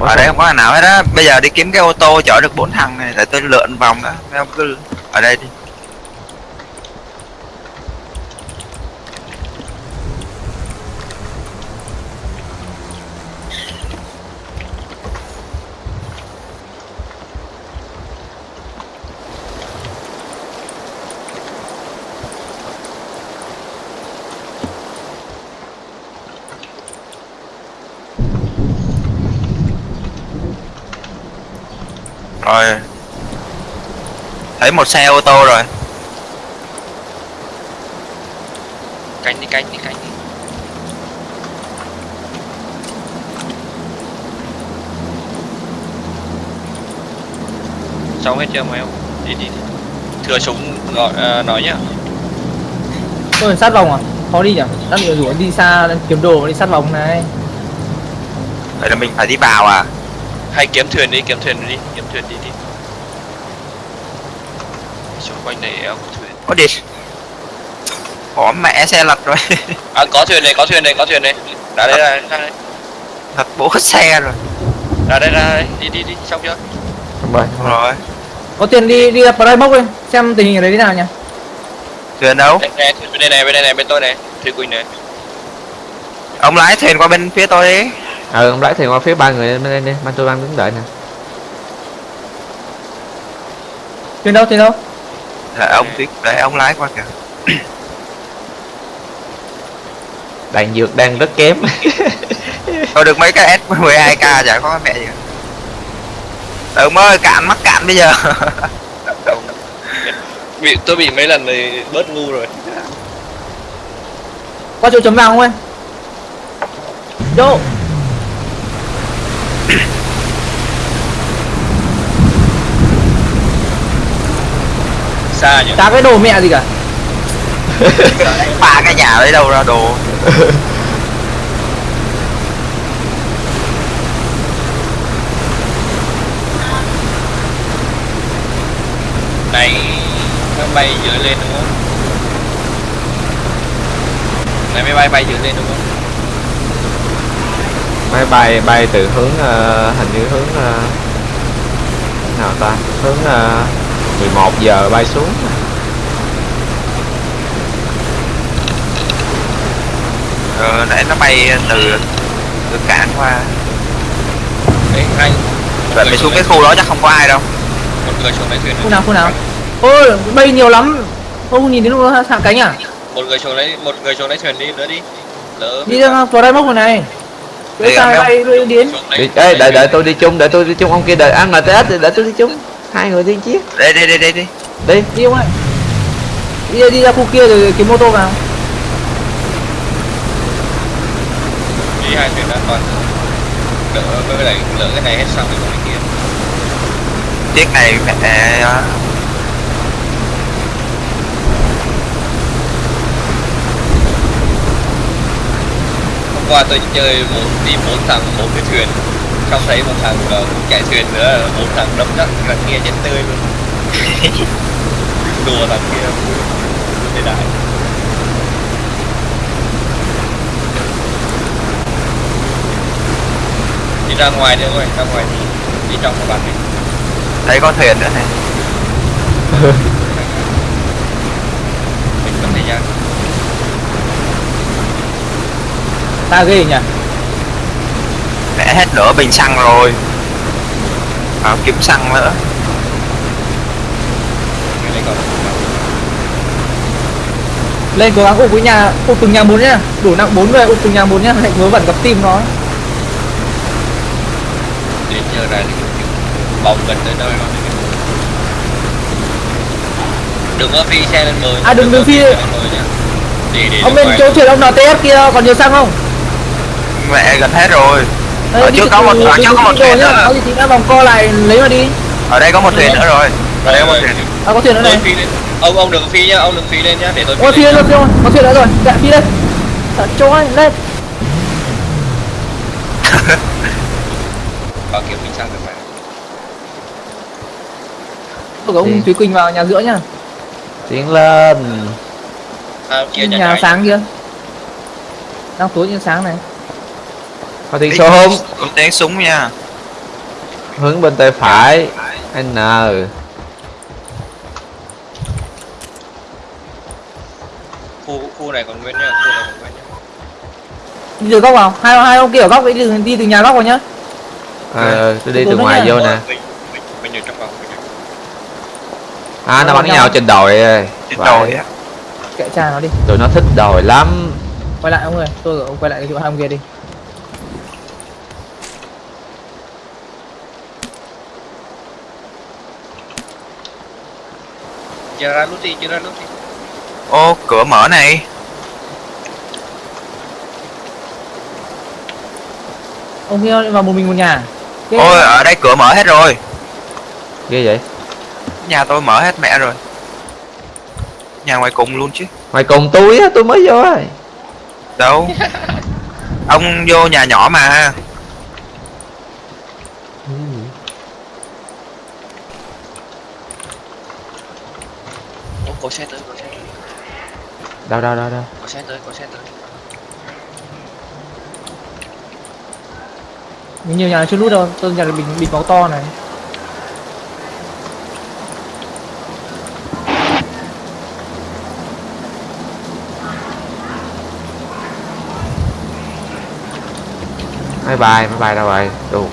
ở đây không có thằng nào hết á. Bây giờ đi kiếm cái ô tô chở được bốn thằng này, để tôi lượn vòng đó mấy ông cứ ở đây đi. Rồi. Thấy một xe ô tô rồi. Cánh đi cánh đi cánh đi. Xong hết chưa mày không đi đi đi. Thừa súng gọi à, nói nhá. Tôi sát vòng à? Khó đi nhỉ? Đang rủ anh đi xa kiếm đồ đi sát vòng này. Vậy là mình phải đi vào à hay kiếm thuyền đi kiếm thuyền đi kiếm thuyền đi đi. Xung quanh này có thuyền. Có đi. Có mẹ xe lật rồi. (laughs) À có thuyền này có thuyền này có thuyền này. Ra đây ra đây, đây. Thật bố xe rồi. Ra đây ra đây. Đi đi đi xong chưa? Bay. rồi. Có tiền đi đi vào đây bốc đi. Xem tình hình ở đấy thế nào nhỉ? Thuyền đâu? Đây này thuyền bên đây này bên đây này bên tôi này. Thủy quỳnh này. Ông lái thuyền qua bên phía tôi đi ừ ông lái thuyền qua phía ba người bên đây đi ban tôi đang đứng đợi nè. Thuyền đâu thuyền đâu? Để ông tuyết để ông lái qua kìa. (coughs) Đạn dược đang rất kém. (laughs) Thôi được mấy cái s 12 k chả có mẹ gì. Cả. ừ ơi cạn mắc cạn bây giờ. (laughs) Bị tôi bị mấy lần này bớt ngu rồi. Qua chỗ chấm vàng không ơi chỗ xa nhỉ? Chả cái đồ mẹ gì cả? (laughs) Ba cái nhà lấy đâu ra đồ. Này nó bay dựa lên đúng không? Này máy bay bay dựa lên đúng không? Máy bay bay từ hướng ờ, hình như hướng ờ, nào ta? Hướng uh, 11 giờ bay xuống. Ờ, để nó bay từ từ cạn qua. Đấy anh vậy mày xuống cái khu đó chắc không có ai đâu. Một người xuống lấy thuyền khu nào khu nào? Ôi bay nhiều lắm. Không nhìn lúc nó hạ cánh à? Một người xuống lấy một người xuống lấy thuyền đi nữa đi. Lỡ đi ra vào đây bốc rồi này Đi Đấy gặp sao nhau. bay bay đến. xuống đi, lấy- ê, đợi đợi tôi đi chung đợi tôi đi chung. Ông kia đợi ăn RTS thì đợi tôi đi chung hai người đi chiếc đây đây đây đây đi đi đi không ơi đi ra, đi ra khu kia rồi kiếm mô tô vào. Đi hai thuyền đã còn đỡ với lại lỡ cái này hết xong rồi còn cái kia. Chiếc này mẹ ờ, hôm qua tôi chơi một đi bốn thằng một cái thuyền không thấy một thằng ờ, chạy thuyền nữa bốn thằng đấm chắc thằng kia chết tươi luôn. (laughs) Đùa thằng kia thế đại. Đi ra ngoài đi ơi ra ngoài đi. Đi trong các bạn mình đây có thuyền nữa này. Mình có thời gian ta ghê nhỉ mẹ hết nửa bình xăng rồi. À, kiếm xăng nữa. Lên cố gắng ụp với nhà ụp từng nhà bốn nhá. Đủ nặng bốn người ụp từng nhà bốn nhá. Hạnh vớ vẩn gặp tim nó. Đến giờ ra thì bóng gần tới nơi rồi đừng có phi xe lên bờ À, đừng- đừng có phi- để để ông bên chỗ thuyền ông NTS kia còn nhiều xăng không? Mẹ gần hết rồi Đây, Ở đi trước có một- ở trước có một thuyền nhá. nữa. có gì thì đã vòng co lại lấy mà đi. Ở đây có một thuyền nữa rồi. Ở đây có một thuyền. À có thuyền nữa này. ông ông đừng phi nhá ông đừng phi lên nhá để tôi lên nhá. rồi phi lên. Có thuyền nữa rồi. Dạ phi lên. Chỗ ơi lên. (laughs) Có kiểu mình sang được mà. Tôi có ông? Thúy Quỳnh vào nhà giữa nhá. Tiến lên. À, kia nhà, nhà nhà sáng kia. Đang tối như sáng này có tiếng súng. có tiếng súng nha. Hướng bên tay phải. N. Khu khu này còn nguyên nhá khu này còn nguyên nhá. Đi từ góc vào. Hai hai ông kia ở góc ấy đi, đi từ nhà góc vào nhá. Ờ tôi đi từ ngoài nha. vô nè. mình mình mình ở trong vòng à nó bắn nhau. trên đồi ơi trên đồi á. Kệ cha nó đi. Tụi nó thích đồi lắm. Quay lại ông ơi tôi ông quay lại cái chỗ hai ông kia đi chia ra nút đi chia ra nút đi. Ô cửa mở này. Ông kia vào một mình một nhà. Ghê. ôi ở đây cửa mở hết rồi. Ghê vậy. Nhà tôi mở hết mẹ rồi. Nhà ngoài cùng luôn chứ. Mày cùng tôi á tôi mới vô rồi đâu? (laughs) Ông vô nhà nhỏ mà có xe tới có xe tới. Đâu đâu đâu đâu có xe tới có xe tới. Nhiều nhà chưa lút đâu. Tôi nhà bình bịt máu to này. Máy bay máy bay đâu rồi? Đủ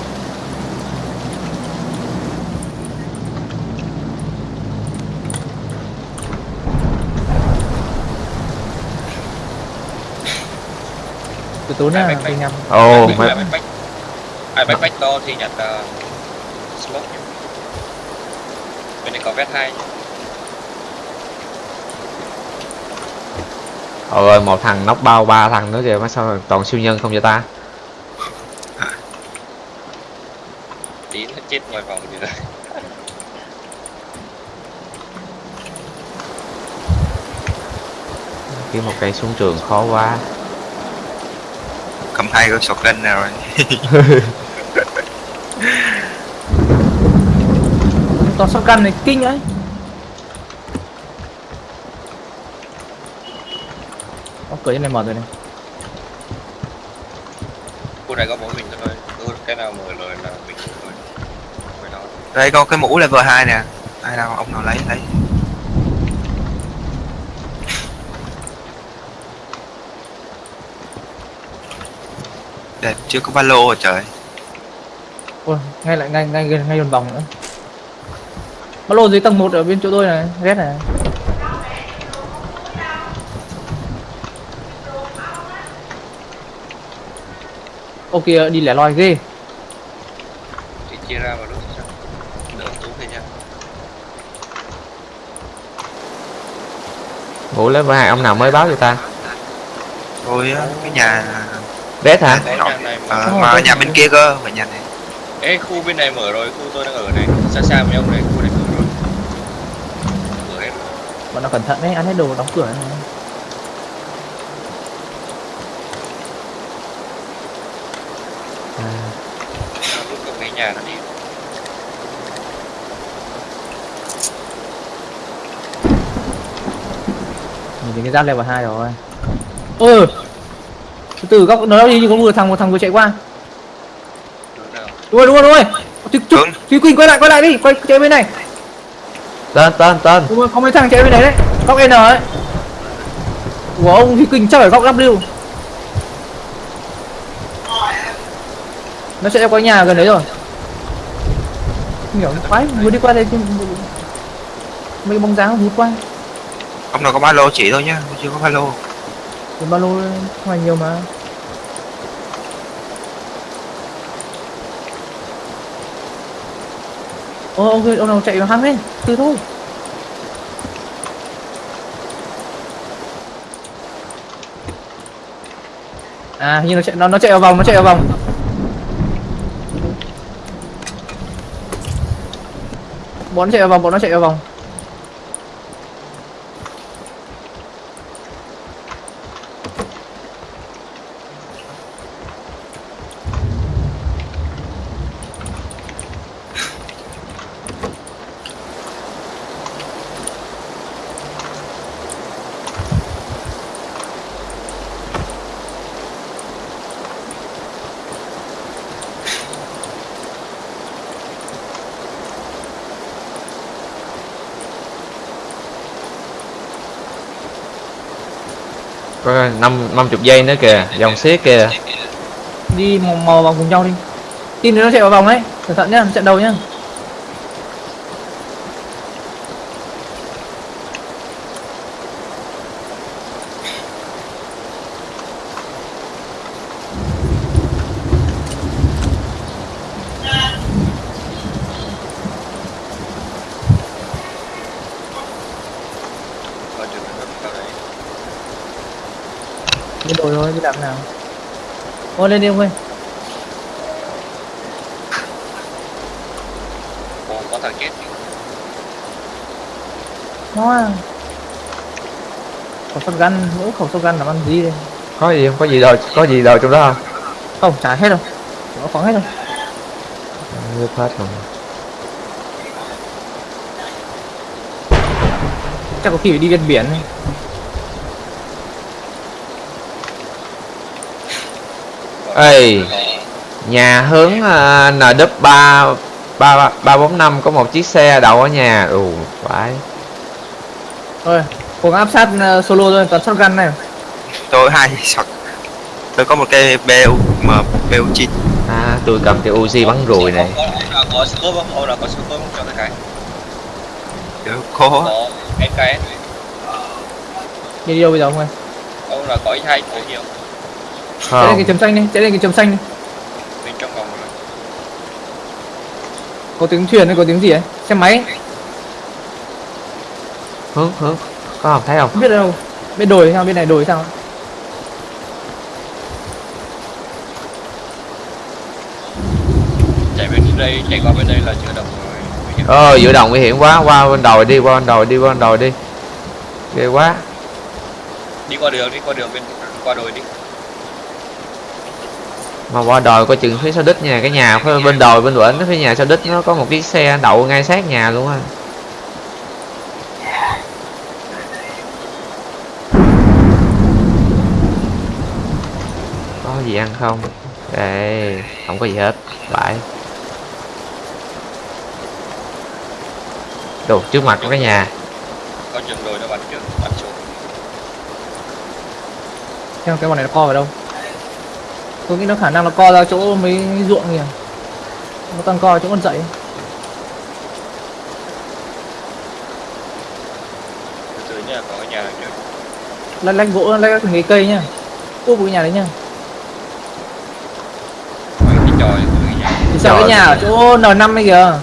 từ tối bách. mình nhầm. Ồ bách, bách. ai bách bách to thì nhặt uh, smoke nhá bên này có vét hai nhá ôi một thằng nóc bao ba thằng nữa kìa mà sao toàn siêu nhân không vậy ta? Tí nó chết ngoài vòng gì rồi kiếm một cây súng trường khó quá cầm hai con shotgun này rồi. Toàn sóc căn này kinh ấy. Ô, cửa trên này mở rồi này. Khu này có mỗi mình thôi. Cứ cái nào mở lời là mình thôi đây có cái mũ level 2 nè. Ai đâu ông nào lấy lấy đẹp chưa có ba lô rồi trời? Ôi ngay lại ngay ngay ngay ngay gần vòng nữa. Ba lô dưới tầng 1 ở bên chỗ tôi này ghét này. Ô kia đi lẻ loi ghê. Thì chia ra vào lúc đỡ tú thôi nha ngủ lấy hai ông nào mới báo cho ta? Tôi á, cái nhà Red hả? Mở. ờ, mà nhà bên kia cơ ở nhà này. Ê, khu bên này mở rồi, khu tôi đang ở này. Xa xa với ông này, khu này mở rồi. Mở hết rồi. Bọn nó cẩn thận đấy ăn hết đồ đóng cửa này. À, cái nhà nó đi. Nhìn thấy cái giáp level 2 rồi. Ôi từ góc nó đi như có một thằng một thằng vừa chạy qua. Đúng rồi đúng rồi đúng rồi. Thúy, Thúy. Thúy Quỳnh quay lại quay lại đi quay chạy bên này. Tên tên tên đúng rồi có mấy thằng chạy bên này đấy góc N ấy. Của ông Thúy Quỳnh chắc phải góc W. Nó sẽ qua nhà gần đấy rồi. Hiểu quái vừa đi qua đây mấy bóng dáng vụt qua. Ông nào có ba lô chỉ thôi nhá chưa có ba lô. Ba lô ngoài nhiều mà ô ông ông nào chạy vào hang lên từ thôi. À như nó chạy nó nó chạy vào vòng, nó chạy vào vòng. Bọn nó chạy vào vòng, bọn nó chạy vào vòng. Coi năm năm chục giây nữa kìa dòng xiết kìa. Đi mò, mò vòng cùng nhau đi. Tin nó chạy vào vòng đấy cẩn thận nhá chạy đầu nhá Ở trường hợp cao đấy. đi đổi thôi đi làm nào ô lên đi ông ơi. Ồ, có thằng chết. Hoa Khẩu sâu gắn, mỗi khẩu gắn làm ăn gì đây. Có gì không? Có gì đâu có gì đâu trong đó không? Không, trả hết đâu. Chỉ có khoáng hết đâu. Rớt hết rồi. Chắc có khi phải đi ven biển này. Ê nhà hướng uh, NW ba ba ba bốn năm có một chiếc xe đậu ở nhà. Ừ phải. Thôi, gắng áp sát uh, solo thôi, toàn shotgun này. Tôi hai sọt tôi có một cây BU mà BU chín à tôi cầm cái Uzi bắn ruồi này. Có, scope không? Ông nào có scope không cho cái khó. Có cái cái Đi đâu bây giờ không ơi? Ông là có hai chỗ nhiều Chạy lên cái chấm xanh đi, chạy lên cái chấm xanh đi. Bên trong vòng rồi Có tiếng thuyền hay có tiếng gì ấy? Xe máy, hướng hướng. Có không thấy không? Không biết đâu. Bên đồi sao, bên này đồi sao? Chạy bên đây, chạy qua bên đây là chưa đồng rồi. Ờ giữa đồng nguy hiểm quá. Qua bên đồi đi qua bên đồi đi qua bên đồi đi. Ghê quá. Đi qua đường, đi qua đường bên qua đồi đi mà qua đồi coi chừng phía sau đít nha cái nhà phía bên đồi bên bển phía nhà sau đít nó có một chiếc xe đậu ngay sát nhà luôn á. Có gì ăn không? Đây không có gì hết phải. Đồ trước mặt của cái nhà. Có chừng đồi nó bắn trước, bắn xuống. Xem cái bọn này nó co vào đâu Tôi nghĩ nó khả năng nó co ra chỗ mấy ruộng kìa. Nó toàn co chỗ con dậy có cái nhà Lách lách gỗ, lách từng cái cây nhá. Úp cái nhà đấy nhá. Cái tròi Thì sao cái nhà ở chỗ N5 ấy kìa.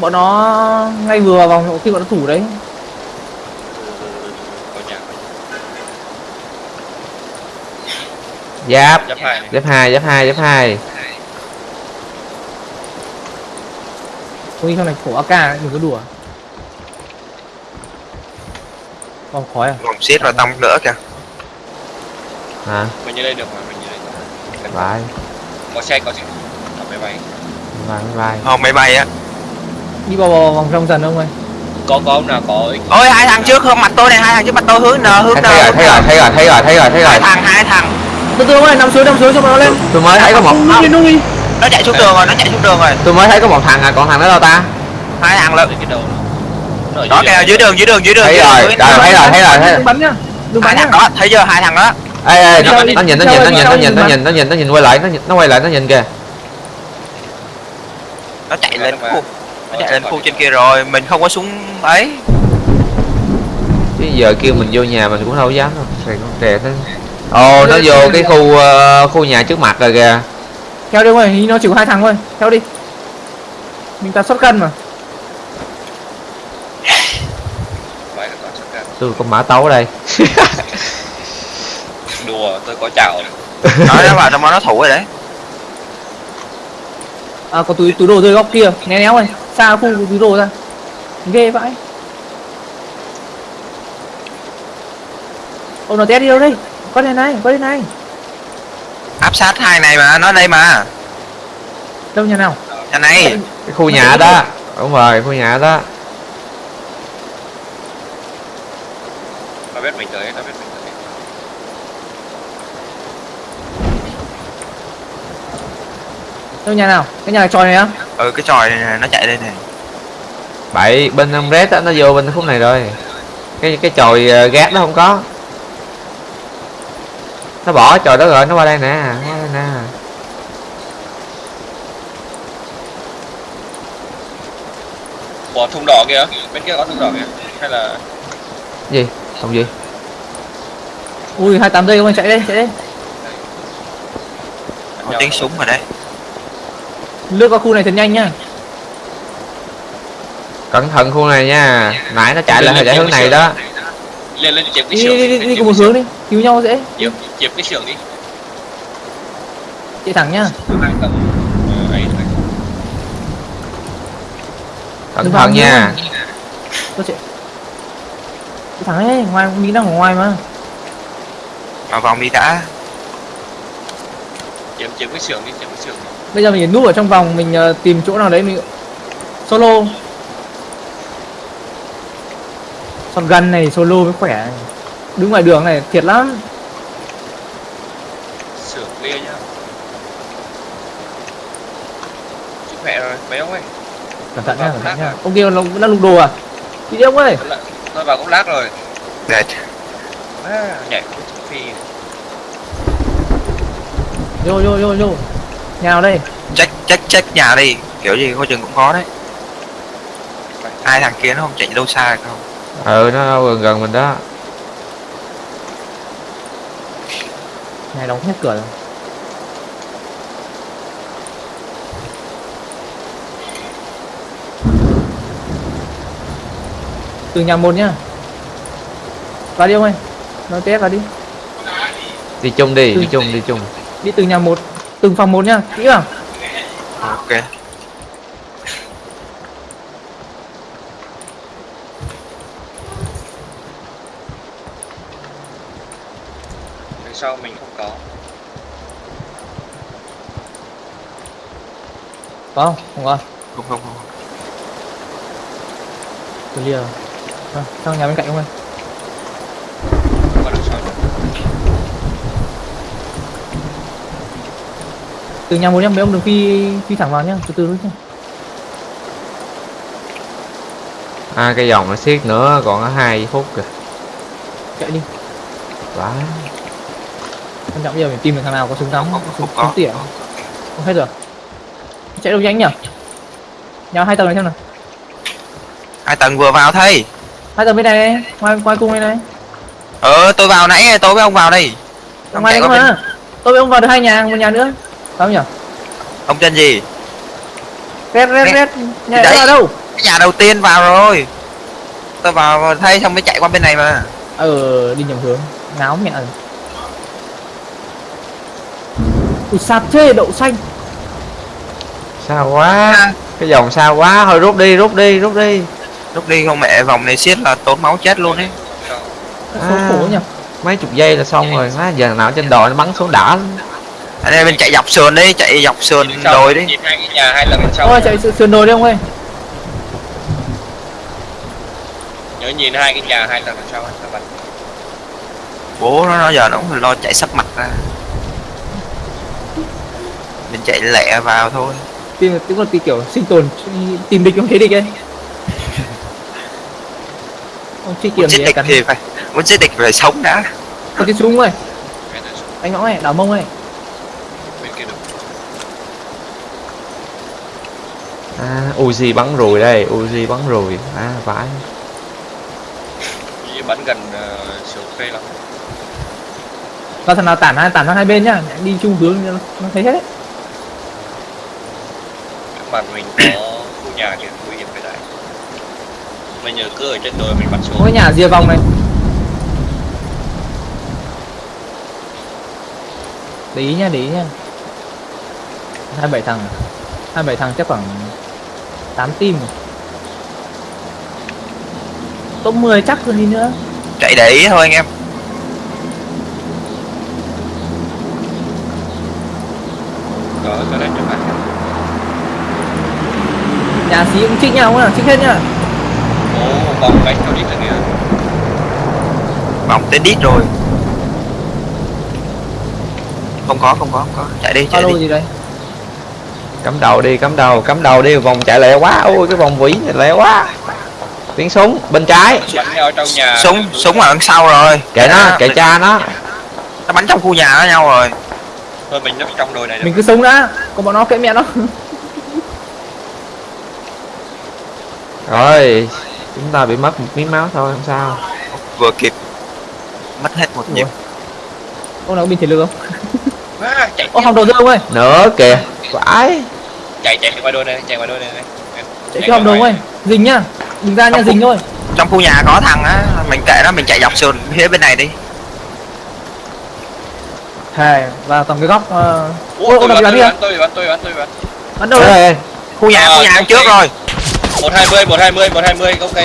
Bọn nó ngay vừa vào vòng khi bọn nó thủ đấy Có nhà, có giáp. Giáp hai. Giáp hai giáp hai giáp hai. Tôi nghĩ trong này khổ AK ấy, đừng có đùa. Vòng khói à vòng xiết và tông nữa kìa. Hả? Mình như đây được mà, mình như đây được. Có xe, có xe. Có máy bay. Vai vai. Không máy bay á. Đi vào, vào vòng trong dần ông ơi Có, có ông nào có ôi hai thằng trước hướng mặt tôi này hai thằng trước mặt tôi hướng n hướng n thấy, rồi thấy rồi thấy rồi thấy rồi thấy rồi hai rồi. Thằng hai thằng Từ từ ơi, nằm xuống, nằm xuống cho nó lên. Tôi mới thấy có một Nung đi, nung đi. Nó chạy xuống đường rồi nó chạy xuống đường rồi. Tôi mới thấy có một thằng à còn thằng đó đâu ta? Hai thằng lận. Cái đầu nó ở đó kìa dưới đường dưới đường dưới đường thấy dưới đường, rồi rồi đường. thấy rồi thấy rồi. thấy Đừng bắn nhá hai thằng đó thấy chưa? Hai thằng đó. Ê ê nó, nó nhìn nó nhìn nó nhìn nó nhìn nó nhìn nó nhìn nó nhìn quay lại nó nó quay lại nó nhìn kìa. Nó chạy lên khu. nó chạy lên khu trên kia rồi mình không có súng ấy. Chứ giờ kêu mình vô nhà mình cũng đâu dám đâu. Xài con trẻ thế ồ nó vô cái khu ờ, khu nhà trước mặt rồi kìa. Theo đi ông ơi, nó chỉ có hai thằng thôi. Theo đi. Mình ta xuất cân mà. Tôi có mã tấu ở đây. (laughs) Đùa, tôi có chảo (laughs) nói nó vào trong đó nó thủ rồi đấy. À có túi túi đồ rơi góc kia. Né néo này xa khu túi đồ ra. Ghê vãi. Ô nó té đi đâu đây có đây này có đây. Này áp sát hai này mà nó đây mà. Đâu nhà nào? Nhà này. Cái khu nhà đó. đúng rồi khu nhà đó. Nó biết mình tới nó biết mình tới. Đâu nhà nào? Cái nhà tròi này á? Ừ cái tròi này nó chạy đây này bảy bên ông red á nó vô bên khúc này rồi. Cái cái chòi ờ, gác nó không có nó bỏ chòi đó rồi nó qua đây nè nó qua đây nè. Bỏ thùng đỏ kìa bên kia có thùng đỏ kìa hay là gì? Không gì? Ui hai tám giây không anh chạy đây chạy đây. Có tiếng súng ở đây lướt qua khu này thật nhanh nhá cẩn thận khu này nha nãy nó chạy lại chạy hướng này đó. lên lên cái đi đi đi, đi, đi cùng một hướng đi cứu nhau dễ chiếm cái xưởng đi. Chạy thẳng nhá. Hai tầng. Ờ, ấy cẩn vào thận nha. Tôi chạy chạy thẳng đấy ngoài mỹ đang ở ngoài mà. Vào vòng đi đã. Chiếm chiếm cái xưởng đi chiếm cái xưởng đi. Bây giờ mình núp ở trong vòng mình ờ, tìm chỗ nào đấy mình solo. Shotgun này solo mới khỏe. Đứng ngoài đường này thiệt lắm lia nhá chúc mẹ rồi mấy ông ơi? Cẩn thận nha cẩn thận nha. ông kia nó đang lục đồ à? Đi đi ông ơi. Nó vào cũng lát rồi. Để à, nhảy cũng phi. Vô vô vô vô. Nhà nào đây. Check check check nhà đi. Kiểu gì coi chừng cũng có đấy. Hai thằng kia nó không chạy đâu xa được không? Ừ nó gần gần mình đó. Nhà đóng hết cửa rồi từ nhà một nhá. Vào đi ông ơi nói té vào đi. Đi chung đi đi chung đi chung. đi từ nhà một từng phòng một nhá kỹ vào. Ok. Đằng sau mình không có. Có không? Không có. Không không không. Từ lìa à, sang nhà bên cạnh không nữa. từ nhà một nhá mấy ông đừng phi phi thẳng vào nhá từ từ thôi nhá. À cái dòng nó siết nữa còn có hai phút kìa. Chạy đi. Quá. Quan trọng bây giờ mình tìm được thằng nào có súng không súng súng có tỉa. không hết rồi. Chạy đâu nhanh nhỉ? Nhà hai tầng này xem nào. Hai tầng vừa vào thấy hai tầng bên này này ngoài ngoài cung này này. Ờ tôi vào nãy tôi với ông vào đây. Ông ngoài qua cơ bên mà tôi với ông vào được hai nhà một nhà nữa. Không nhỉ? ông tên gì? Red red red. Nhà Đấy. đó ở đâu? Cái nhà đầu tiên vào rồi. Tôi vào thay xong mới chạy qua bên này mà. Ờ đi nhầm hướng. Ngáo mẹ rồi ui sạp chê đậu xanh. Sao quá? Cái dòng sao quá? Thôi rút đi rút đi rút đi lúc đi không mẹ vòng này siết là tốn máu chết luôn ấy. À. mấy chục giây là xong rồi. Má giờ nào trên đồi nó bắn xuống đã. Anh em mình chạy dọc sườn đi chạy dọc sườn đồi đi. nhìn hai cái nhà hai tầng đằng sau ôi chạy sườn đồi đi ông ơi. Nhớ nhìn hai cái nhà hai tầng đằng sau bạn. Bố nó nó giờ nó cũng lo chạy sắp mặt ra. Mình chạy lẹ vào thôi. Tìm tức là tí kiểu sinh tồn tìm địch không thấy địch ấy ông truy kiểm giết gì cắn thì phải muốn giết địch phải sống đã. Có cái súng ơi đánh ngõ này đảo mông này bên kia được à Uzi bắn rùi đây Uzi bắn rùi à vãi. Bắn gần uh, phê lắm. Và thằng nào tản hai tản sang hai bên nhá đi chung hướng nó, thấy hết đấy. Mặt mình có khu nhà kia nguy hiểm cái đấy mình nhờ cứ ở trên đồi mình có xuống. Cái nhà rìa vòng này. Để ý nha để ý nha. Hai bảy thằng. À? hai bảy thằng chắc khoảng 8 team top 10 chắc còn gì nữa. Chạy để ý thôi anh em. Có có đấy trước mặt nhà xí cũng trích nhau nhá trích hết nhá Vòng bánh theo đi là nghĩa. vòng tới đít rồi. Không có không có không có. Chạy đi chạy alo đi. gì đây? Cắm đầu đi cắm đầu cắm đầu đi. Vòng chạy lẹ quá. Ôi cái vòng vĩ này lẹ quá. Tiếng súng bên trái. Súng súng ở đằng sau rồi. Kệ nó kệ cha nó. Nó bắn trong khu nhà với nhau rồi. Thôi mình nấp trong đồi này mình cứ sống đã. Còn bọn nó kệ mẹ nó. Rồi chúng ta bị mất một miếng máu thôi không sao. Vừa kịp mất hết một nhịp. Ông nào có bình thể lực không? (laughs) À, chạy ô hòng đầu dương ơi. Nữa kìa phải chạy chạy qua đôi này, chạy qua đôi này. chạy cái hòng đầu ơi. Dình nhá. Đừng ra nha dình thôi. trong khu nhà có thằng á mình kệ nó mình chạy dọc sườn phía bên này đi. Thề và tầm cái góc uh... Ủa, Ôi, tôi tôi tôi bắn, tôi bắn, tôi bắn. bắn đâu? Đấy Ê, ê, khu nhà Ờ, khu nhà ok. trước rồi 120, 120, 120, ok.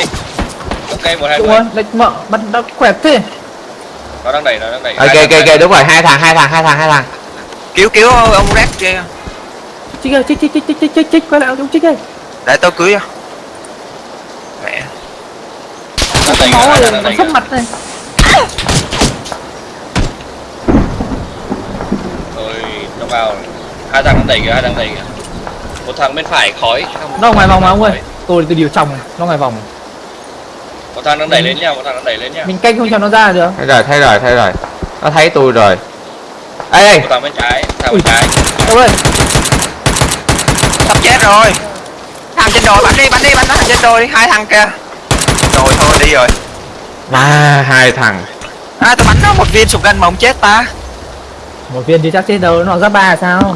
Ok, Đúng 120. rồi, đấy, mợ, bắn nó khỏe thế Nó đang đẩy, nó đang đẩy. ok ok ok đúng rồi hai thằng hai thằng hai thằng hai thằng cứu cứu ông Rex kia chích ơi chích chích chích chích chích chích quay lại ông chích ơi để tôi cưới mẹ Nó đẩy, máu nó rồi đẩy, nó sắp mặt này Rồi, nó vào. Hai thằng đang đẩy kìa, hai thằng đẩy kìa. Một thằng bên phải khói. nó ngoài vòng mà ông ơi tôi từ điều chồng nó ngoài vòng. Một thằng đang đẩy lên nha, một thằng đang đẩy lên nha. mình canh không cho nó ra được. Thấy rồi thấy rồi thấy rồi nó thấy tôi rồi. Ê ê. Thằng bên trái, thằng bên trái. đâu ơi sắp chết rồi. Thằng trên đồi bắn đi bắn đi bắn nó thằng trên đồi đi. Hai thằng kia rồi thôi đi rồi. Mà hai thằng. À tôi bắn nó một viên sụp gân mà ông chết ta. Một viên thì chắc chết đâu nó ra ba sao?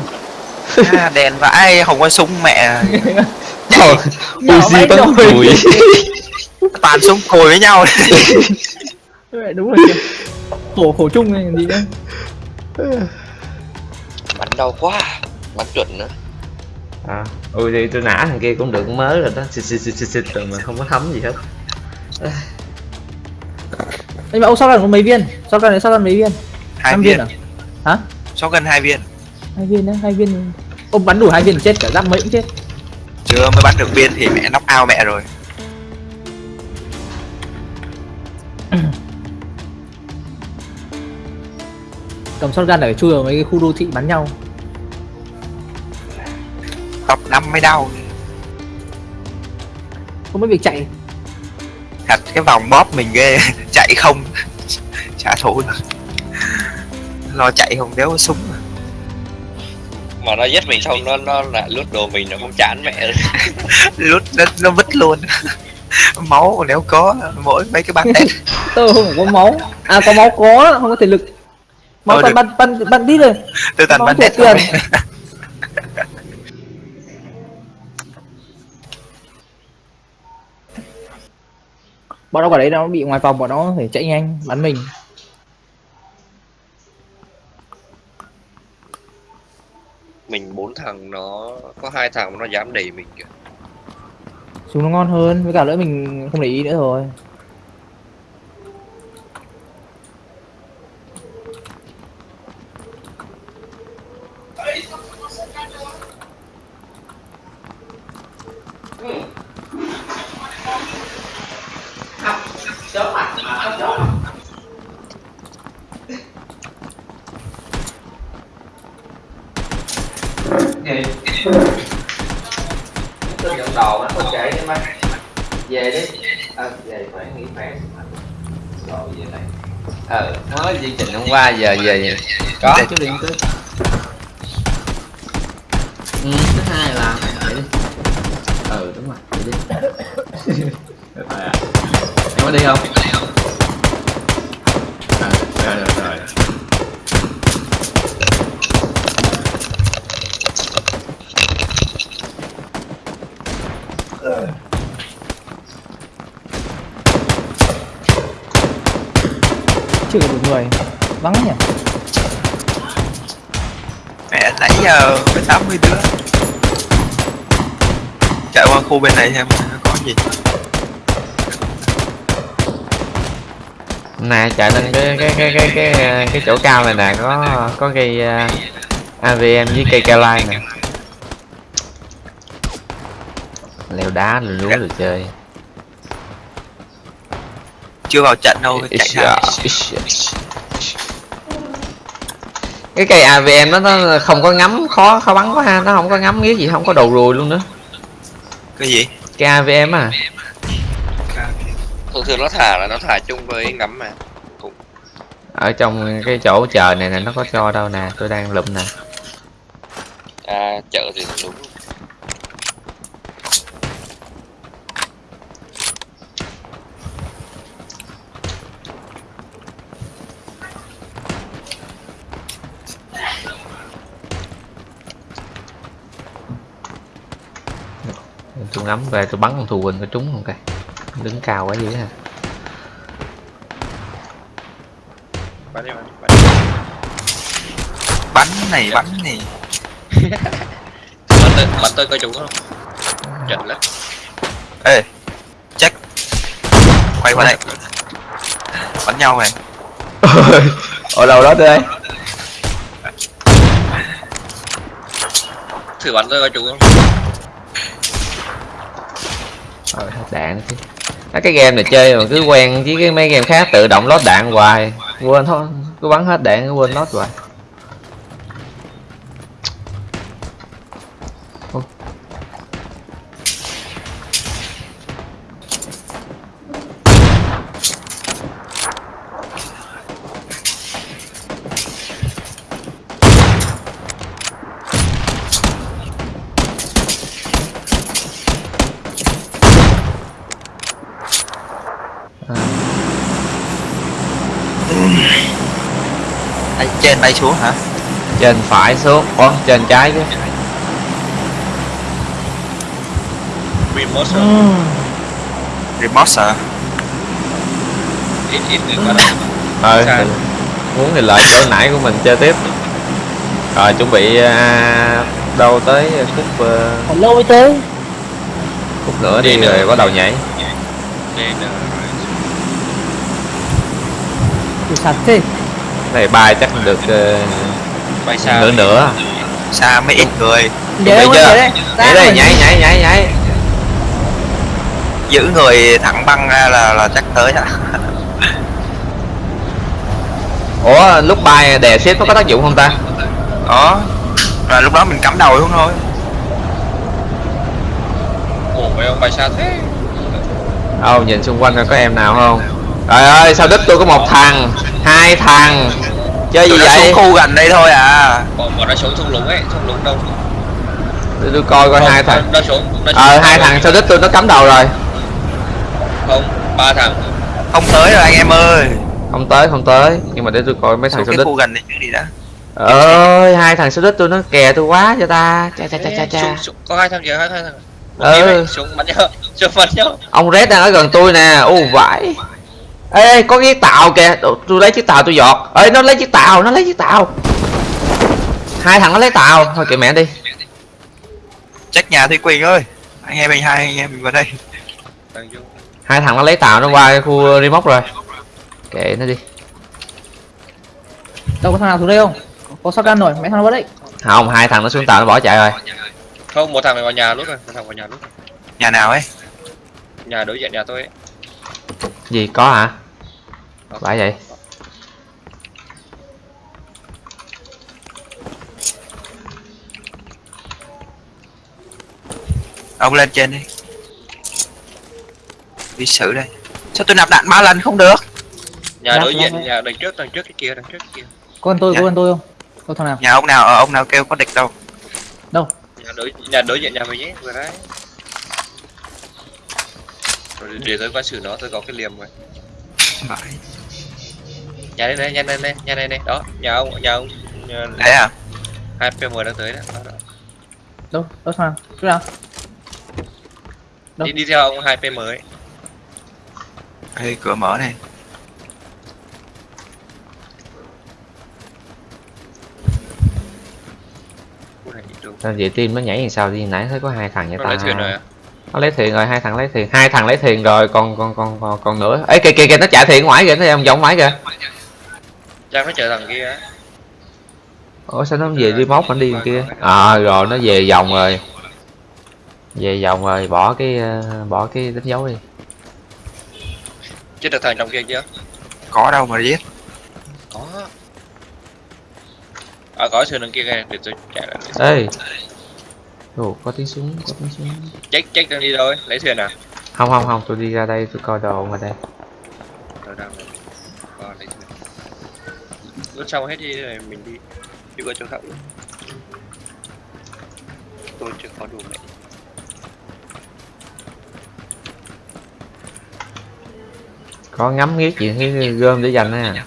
À, đèn vãi không có súng mẹ (laughs) Uzi bắn cùi toàn súng cùi với nhau. Vậy đúng rồi kìa. khổ khổ chung này gì nữa Bắn đau quá. Bắn chuẩn nữa. à, Uzi tôi nã thằng kia cũng được mới rồi đó. Xịt xịt xịt xịt xịt rồi mà không có thấm gì hết. Anh bảo ông sao có mấy viên? Sao này sao mấy viên? Hai năm viên à? Hả? Gần hai viên? Hai viên đấy hai viên. Ông bắn đủ hai viên chết cả giáp mấy cũng chết chưa mới bắn được viên thì mẹ knock out mẹ rồi. (clears throat) Cầm shotgun ở chui vào mấy cái khu đô thị bắn nhau. Top năm mới đau. Không biết việc chạy. Thật cái vòng bóp mình ghê. (laughs) Chạy không. Trả thù được. Lo chạy không đéo có súng mà. Nó giết mình xong nó nó lại lút đồ mình nó không chán mẹ (laughs) lút nó, nó vứt luôn. (laughs) Máu nếu có mỗi mấy cái băng tét. (laughs) Tôi không có máu. À có máu có không có thể lực. Máu toàn bắn bắn bắn đi rồi. Tôi toàn thuộc tét tiền. bọn nó quả đấy nó bị ngoài vòng bọn nó phải chạy nhanh bắn mình Mình bốn thằng nó có hai thằng mà nó dám đẩy mình kìa. súng nó ngon hơn với cả nữa mình không để ý nữa rồi tôi nhận đồ nó không chạy đi mai. Về đi. À, về phải nghỉ khỏe. Rồi về đây. Ờ mới chương trình hôm qua giờ về có. Chút điện tới. Ừ thứ hai là vậy đi. Ừ đúng rồi. Đi. Rồi à. em có đi không có một người. Vắng nhỉ? Mẹ nãy giờ với 80 đứa. Chạy qua khu bên này xem có gì. Nè chạy lên cái cái cái cái cái cái, chỗ cao này nè có có cây uh, AVM với cây cao lai nè. Leo đá leo núi rồi chơi chưa vào trận đâu chạy ra cái cây AVM đó nó không có ngắm khó khó bắn quá ha nó không có ngắm nghĩa gì không có đầu ruồi luôn nữa. Cái gì? Cây AVM à? Thường thường nó thả là nó thả chung với ngắm mà. Cũng ở trong cái chỗ chờ này nè nó có cho đâu nè tôi đang lụm nè. À chợ thì đúng tôi ngắm về tôi bắn con thù quỳnh có trúng không kìa. Đứng cao quá dữ ha. Bắn đi bắn đi, bắn đi. bắn này bắn này. Bắn tới bắn tới coi chúng không? Chuẩn lắm. Ê check quay qua đây. Bắn nhau này ở đâu đó đây? Thử bắn tới coi chúng không rồi, hết đạn chứ. À, cái game này chơi mà cứ quen với cái mấy game khác tự động lót đạn hoài. Quên thôi cứ bắn hết đạn cứ quên lót hoài. Trên bay xuống hả? Trên phải xuống ủa trên trái chứ. Remote Ừ. rồi remote à ít ờ thì muốn thì lợi chỗ nãy của mình chơi tiếp. Rồi chuẩn bị à, đâu tới khúc à, còn lâu mới tới khúc nữa đi Đi nữa. rồi bắt đầu nhảy. Nên là thì sạch thế này bay chắc được ờ, bay xa nửa nửa. Xa mấy ít người? Bị chưa? đấy. Nhảy đây nhảy nhảy nhảy nhảy. Giữ người thẳng băng ra là là chắc tới à (laughs) ủa lúc bay đè xếp nó có tác dụng không ta? Đó là lúc đó mình cắm đầu xuống thôi. Ủa ông bay xa thế? Đâu nhìn xung quanh coi có em nào không? Trời ơi sao đích tôi có một thằng hai thằng. Chơi gì Tụi nó vậy? xuống khu gần đây thôi à. Bọn bọn nó xuống thung lũng ấy thung lũng đâu? Tôi, tôi coi coi Không, hai thằng. nó xuống nó xuống ờ hai thằng sao đích tôi nó cắm đầu rồi. Không ba thằng. Không tới rồi anh em ơi. Không tới không tới. Nhưng mà để tôi coi mấy thằng cái đích khu gần đây trước đi đã ơi hai thằng sao đích tôi nó kè tôi quá cho ta. Cha cha cha cha cha. Có hai thằng kìa hai thằng. Ừ. xuống bắn nhau (laughs) xuống bắn nhau. Ông red đang ở gần tôi nè. U vãi ê ê, có cái chiếc tàu kìa. Tôi lấy chiếc tàu tôi giọt. Ê nó lấy chiếc tàu nó lấy chiếc tàu. Hai thằng nó lấy tàu. Thôi kệ mẹ đi. Check nhà Thúy Quỳnh ơi. Anh em mình hai anh em mình vào đây. Hai thằng nó lấy tàu nó qua khu remote rồi. Kệ nó đi. Đâu có thằng nào xuống đây không? Có sao gan rồi mấy thằng nó vào đấy không hai thằng nó xuống tàu nó bỏ chạy rồi. Không một thằng này vào nhà lúc rồi một thằng vào nhà lúc rồi. nhà nào ấy? Nhà đối diện nhà tôi ấy gì có hả? Phải vậy. Ông lên trên đi. Đi xử đây. Sao tôi nạp đạn ba lần không được? Nhà Lát, đối lát diện đấy. nhà đằng trước đằng trước cái kia đằng trước cái kia. Có con tôi Dạ. có con tôi không? Có thằng nào? Nhà ông nào ờ, ông nào kêu có địch đâu? Đâu? Nhà đối nhà đối diện nhà mình ấy vừa đấy rồi để tôi qua xử nó tôi có cái liềm rồi Phải. nhà đây này nhà đây này nhà đây này. Đó nhà ông nhà ông. Nhà đấy à? Hai pm đang tới đó, đó, đó. đâu đâu thằng nào chỗ nào. Đâu? đi đi theo ông hai pm ấy. Ê, cửa mở này. Sao vậy tim nó nhảy làm sao đi nãy thấy có hai thằng nó ta. thuyền rồi à nó lấy thuyền rồi hai thằng lấy thuyền hai thằng lấy thuyền rồi còn còn còn còn, còn nữa. Ấy kìa kìa kìa nó chạy thuyền ngoài kìa nó vòng vòng ngoài kìa. Chắc nó chờ thằng kia á. Ủa sao nó không về đi móc nó đi đằng kia? À rồi nó về vòng rồi. Về vòng rồi bỏ cái ờ, bỏ cái đánh dấu đi. Chết được thằng trong kia chưa? Có đâu mà giết. Có. À có sườn đằng kia kìa để tôi chạy lại. Ê Ồ, có tiếng súng có tiếng súng. Check check đang đi đâu ấy? Lấy thuyền à? Không không không tôi đi ra đây tôi coi đồ ngoài đây. Rồi đang rồi Ờ, lấy thuyền. Lúc xong hết đi rồi mình đi. Đi qua chỗ khác luôn. Tôi chưa có đủ mẹ. Có ngắm nghía chuyện cái gom để dành nè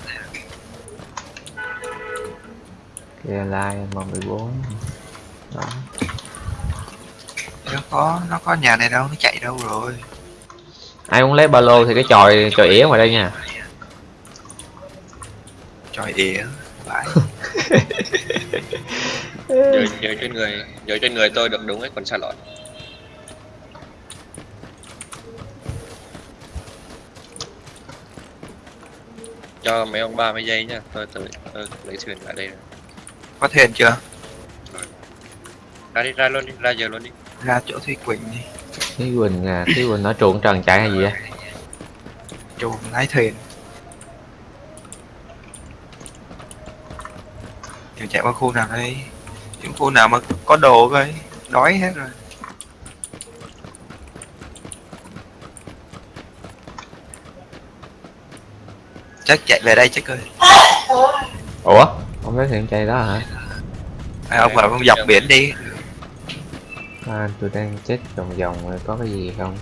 kìa like m 14 đó nó có nó có nhà này đâu nó chạy đâu rồi. Ai muốn lấy ba lô thì cái chòi chòi ỉa ngoài đây nha. Trời ỉa vãi (laughs) giờ giờ trên người giờ trên người tôi được đúng ấy còn xa lọt cho mấy ông ba mươi giây nhá tôi tôi, tôi lấy thuyền lại đây. Rồi. có thuyền chưa? Ra đi ra luôn đi ra giờ luôn đi ra chỗ thúy quỳnh đi. Thúy Quỳnh à Thúy Quỳnh nó truộn trần chạy hay gì á chuồng lái thuyền. Giờ chạy qua khu nào đây? Những khu nào mà có đồ coi đói hết rồi. Chắc chạy về đây chắc ơi. Ủa? Ông lấy thuyền chạy đó hả? À, ông bảo ông dọc biển đi à, tôi đang check vòng vòng rồi có cái gì không?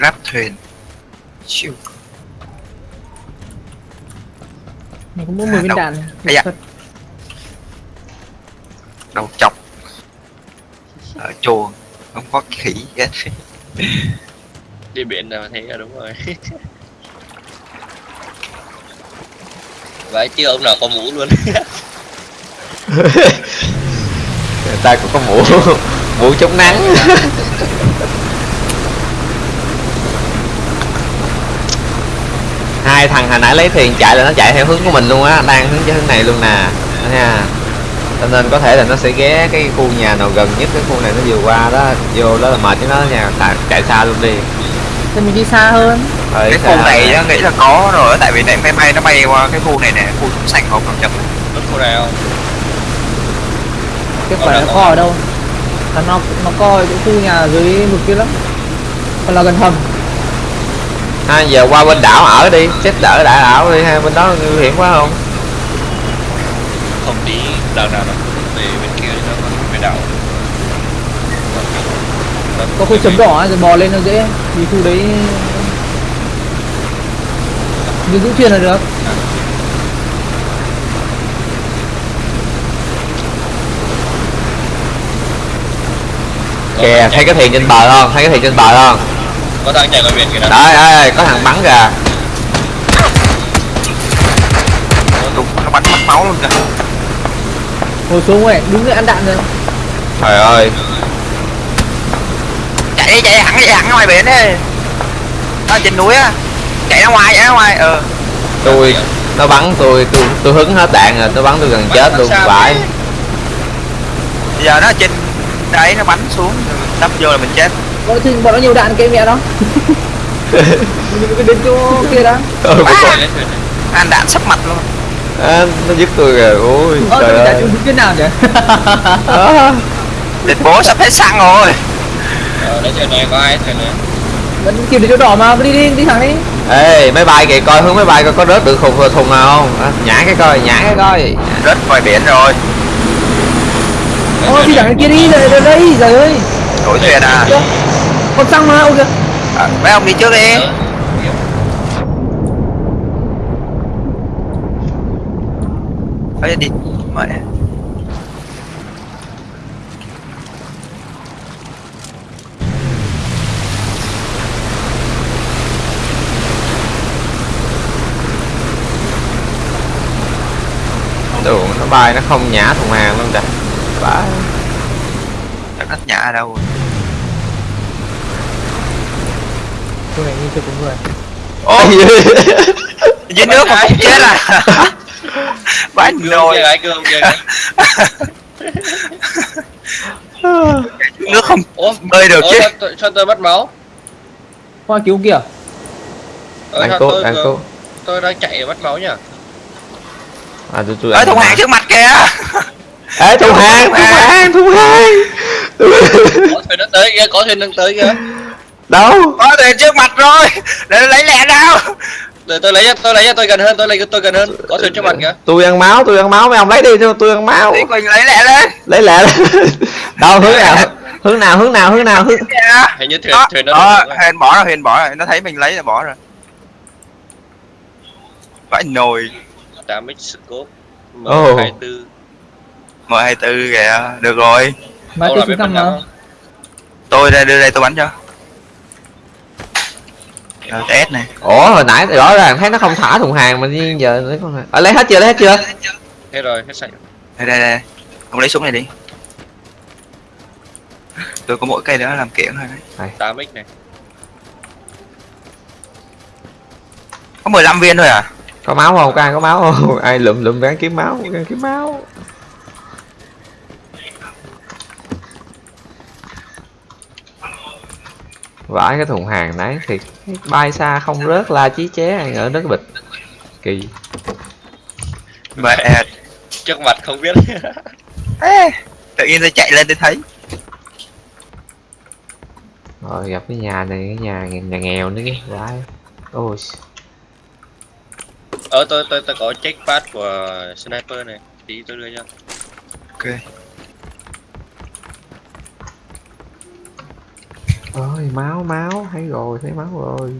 Ráp thuyền. Chiêu. Mình có mỗi 10 viên Đâu? đạn. Ây da. đầu chọc. Ở chuồng không có khỉ. Hết đi biển là thấy là đúng rồi (laughs) vậy chứ ông nào có mũ luôn. Người ta cũng có mũ. Mũ chống nắng. Hai thằng hồi nãy lấy thuyền chạy là nó chạy theo hướng của mình luôn á, đang hướng cho hướng này luôn nè Đó nha cho nên có thể là nó sẽ ghé cái khu nhà nào gần nhất, cái khu này nó vừa qua đó, vô đó là mệt cho nó nha chạy xa luôn đi. Thì mình đi xa hơn. Hơi cái khu này rồi. á, nghĩ là có rồi tại vì này máy bay nó bay qua cái khu này nè khu sành hộp cầm chậm lúc khu này không? Cái quả là nó có. co ở đâu? Là nó, nó co ở chỗ khu nhà dưới vực kia lắm. Còn là gần hầm. À, giờ qua bên đảo ở đi chết đỡ đại đảo đi ha bên đó nguy hiểm quá không? Không tí đằng nào nó về bên kia nó còn phải đảo Có khu chấm đỏ ấy, rồi bò lên nó dễ. Vì khu đấy Mình giữ thuyền là được. Kìa thấy cái thuyền trên bờ không? Thấy cái thuyền trên bờ không? Có thằng chạy qua biển kìa đó. Đấy ơi có thằng bắn kìa. Đúng nó bắn mất máu luôn kìa. Ngồi xuống ấy, đứng dậy ăn đạn rồi. Trời ơi chạy đi chạy hẳn chạy hẳn ra ngoài biển đi. Ở trên núi á. Chạy ra ngoài chạy ra ngoài ờ. Tôi nó bắn tôi tôi tôi hứng hết đạn rồi nó bắn tôi gần chết luôn phải. bây giờ nó trên đấy nó bắn xuống đâm vô là mình chết. Nó, thì, bọn nó nhiều đạn cái mẹ nó. Mình cứ đến chỗ kia đó. Ôi, (laughs) À! Ăn đạn sắp mặt luôn. À, nó giết tôi kìa ôi Ơ, trời ơi. cái nào à. (laughs) địch bố sắp hết xăng rồi ờ đấy thuyền này có ai thuyền này Vẫn kịp đến chỗ đỏ mà, đi đi, đi thẳng đi. Ê máy bay kìa coi hướng máy bay coi có rớt được khùng thùng nào không? À, nhả cái coi nhả cái coi. Rớt ngoài biển rồi. Ôi, đi thẳng kia đi, đây, đây, đây, trời ơi. Đổi thuyền à? Còn xăng mà, ôi kìa à, mấy ông đi trước đi. Ờ, ấy đi. Mẹ đồ nó bay nó không nhả thùng hàng luôn kìa. Chắc đất nhã ở đâu rồi. Tôi này như chưa có người. Ô! Dưới nước mà cũng chết à? (laughs) Cương nồi. cương kia gái. Nước không Ủa, bơi được chứ. sao tôi- sao tôi mất máu? hoa cứu kìa. Ờ, anh cô tôi anh cô tôi đang chạy để mất máu nhá. À tôi tôi Ở thùng hàng trước mặt kìa. Ê thùng hàng thùng hàng thùng hàng Có thuyền nó tới kìa, có thuyền đang tới kìa. đâu? Có thuyền trước mặt rồi. Để lấy lẹ nào. Để tôi lấy tôi lấy tôi gần hơn, tôi lấy tôi gần hơn. Có thuyền trước mặt kìa. tôi ăn máu tôi ăn máu. Mấy ông lấy đi tôi tôi ăn máu. Thủy Quỳnh lấy lẹ lên. Lấy lẹ đâu hướng nào? Hướng nào hướng nào hướng nào? Hướng Hình như thuyền thuyền nó. Huyền bỏ rồi, Huyền bỏ rồi, nó thấy mình lấy là bỏ rồi. Vãi nồi Tám x scope. Ồ. M24. M24 kìa, được rồi mà tôi xuống thăm? Tôi đây đưa đây tôi bắn cho RTS này ủa hồi nãy rõ ràng thấy nó không thả thùng hàng mà nhưng giờ nó không ở lấy hết chưa lấy hết chưa Hết rồi, hết sạch. Đây đây đây Ông lấy súng này đi Tôi có mỗi cây đó làm kiện thôi đấy 8x này. Có 15 viên thôi à có máu không? Có ai có máu không? (laughs) Ai lụm lụm gắn kiếm máu gắn kiếm máu. Vãi cái thùng hàng nãy thì bay xa không rớt la chí ché ở đất bịch. Kỳ. Mẹ Trước mặt không biết. (laughs) Ê, Tự nhiên tôi chạy lên tôi thấy. Rồi gặp cái nhà này cái nhà nhà nghèo nữa cái vãi. Ôi Ờ tôi tôi tôi có check pad của sniper này. Tí tôi đưa cho. Ok. Ôi máu máu. Thấy rồi thấy máu rồi.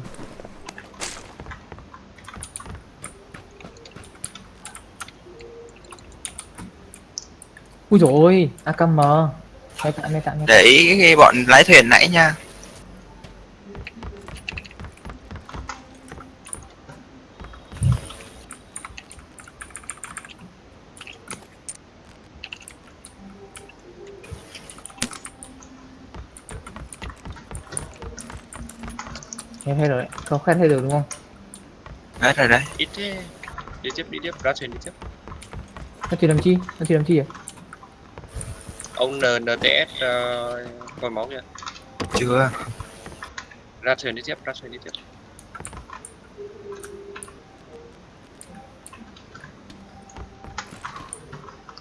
Ui ôi akm mấy tạm mấy tạm Để ý cái bọn lái thuyền nãy nha em thấy rồi không khét thấy được đúng không? Hết rồi đấy. Ít thế. Đi tiếp đi tiếp, ra thuyền đi tiếp. nó chưa làm chi? Nó chưa làm chi à? Ông N NTS uh, coi máu kìa. Chưa. Ra thuyền đi tiếp, ra thuyền đi tiếp.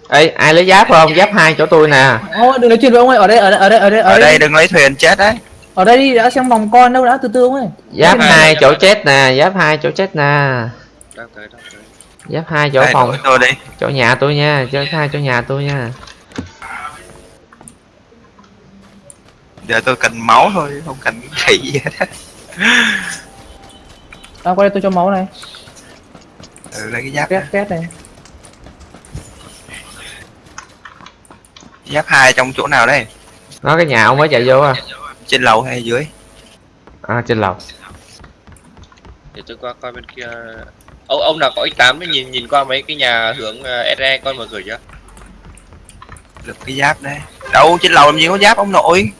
ê ai lấy giáp không? Giáp hai chỗ tôi nè. Ô đừng nói chuyện với ông ơi ở đây ở đây ở đây ở đây. Ở đây đừng lấy thuyền chết đấy ở đây đi đã xem vòng con đâu đã từ từ ông ơi giáp hai chỗ chết nè giáp hai chỗ chết nè. Đang tới, đang tới. giáp hai chỗ Đây, phòng. tôi đi. Chỗ nhà tôi nha giáp hai chỗ nhà tôi nha. Giờ tôi cần máu thôi, không cần khỉ gì hết á. à qua đây tôi cho máu này. Ừ, lấy cái giáp két két này. Giáp hai trong chỗ nào đây? nó cái nhà ông mới chạy vô à Trên lầu hay dưới? à trên lầu Để tôi qua coi bên kia. Ông ông nào có X8 ấy, nhìn nhìn qua mấy cái nhà hướng uh, SE coi mở cửa chưa? Được cái giáp đây Đâu, trên lầu làm gì có giáp ông nội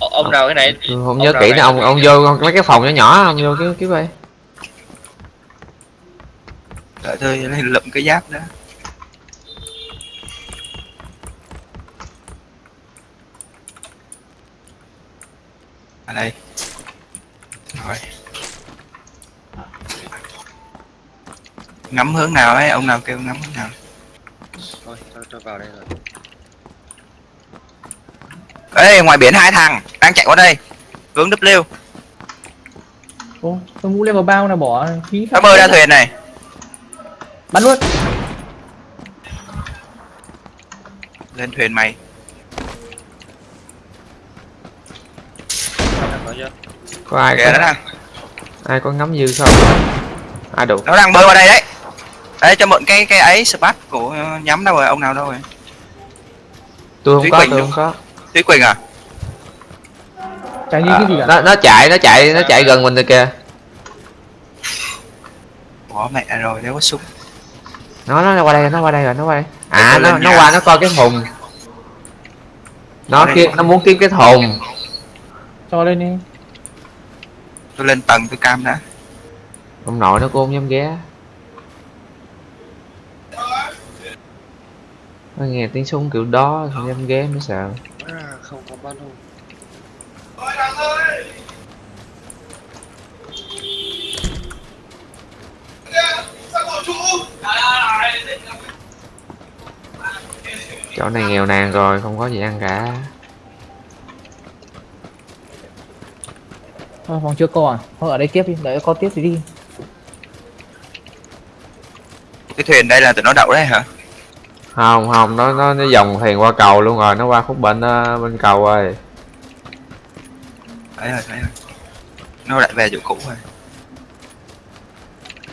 Ông, ông nào cái này? tôi không ông nhớ kỹ nữa ông ông vô mấy cái phòng nhỏ nhỏ ông vô cái cái vậy Đợi tôi lụm cái giáp đó Ở đây. Rồi. Ngắm hướng nào ấy, ông nào kêu ngắm hướng nào. Thôi, tôi, tôi vào đây rồi. Ê, ngoài biển hai thằng đang chạy qua đây. Hướng W. Ô tôi mũ level bao nào bỏ phí Nó bơi ra. thuyền này. Bắn luôn. Lên thuyền mày có ai Kìa nó có, đang. ai có ngắm dư không? Ai đủ. Nó đang bơi qua đây đấy. Đây cho mượn cái cái ấy spat của nhắm đâu rồi, ông nào đâu rồi? Tôi không Thúy có Quỳnh tôi không có. Thúy Quỳnh à? chẳng như À, cái gì cả? nó nó chạy nó chạy nó chạy gần mình rồi kìa. Bỏ mẹ rồi, nếu có súng. Nó nó qua đây nó qua đây rồi nó qua đây. À nó nó nhà. qua nó coi cái thùng. Nó kia nó muốn kiếm cái thùng cho lên đi. Tôi lên tầng tôi cam đã. Ông nội nó cũng không dám ghé. Nó nghe tiếng súng kiểu đó không dám ghé mới sợ. À, không có ba lô chỗ này nghèo nàn rồi không có gì ăn cả Thôi, phòng chưa có à? Thôi ở đây tiếp đi. Đợi có tiếp thì đi. Cái thuyền đây là tụi nó đậu đấy hả? Không không. Nó nó nó dòng thuyền qua cầu luôn rồi. Nó qua khúc bên ờ, bên cầu rồi. Thấy rồi thấy rồi. Nó lại về chỗ cũ rồi.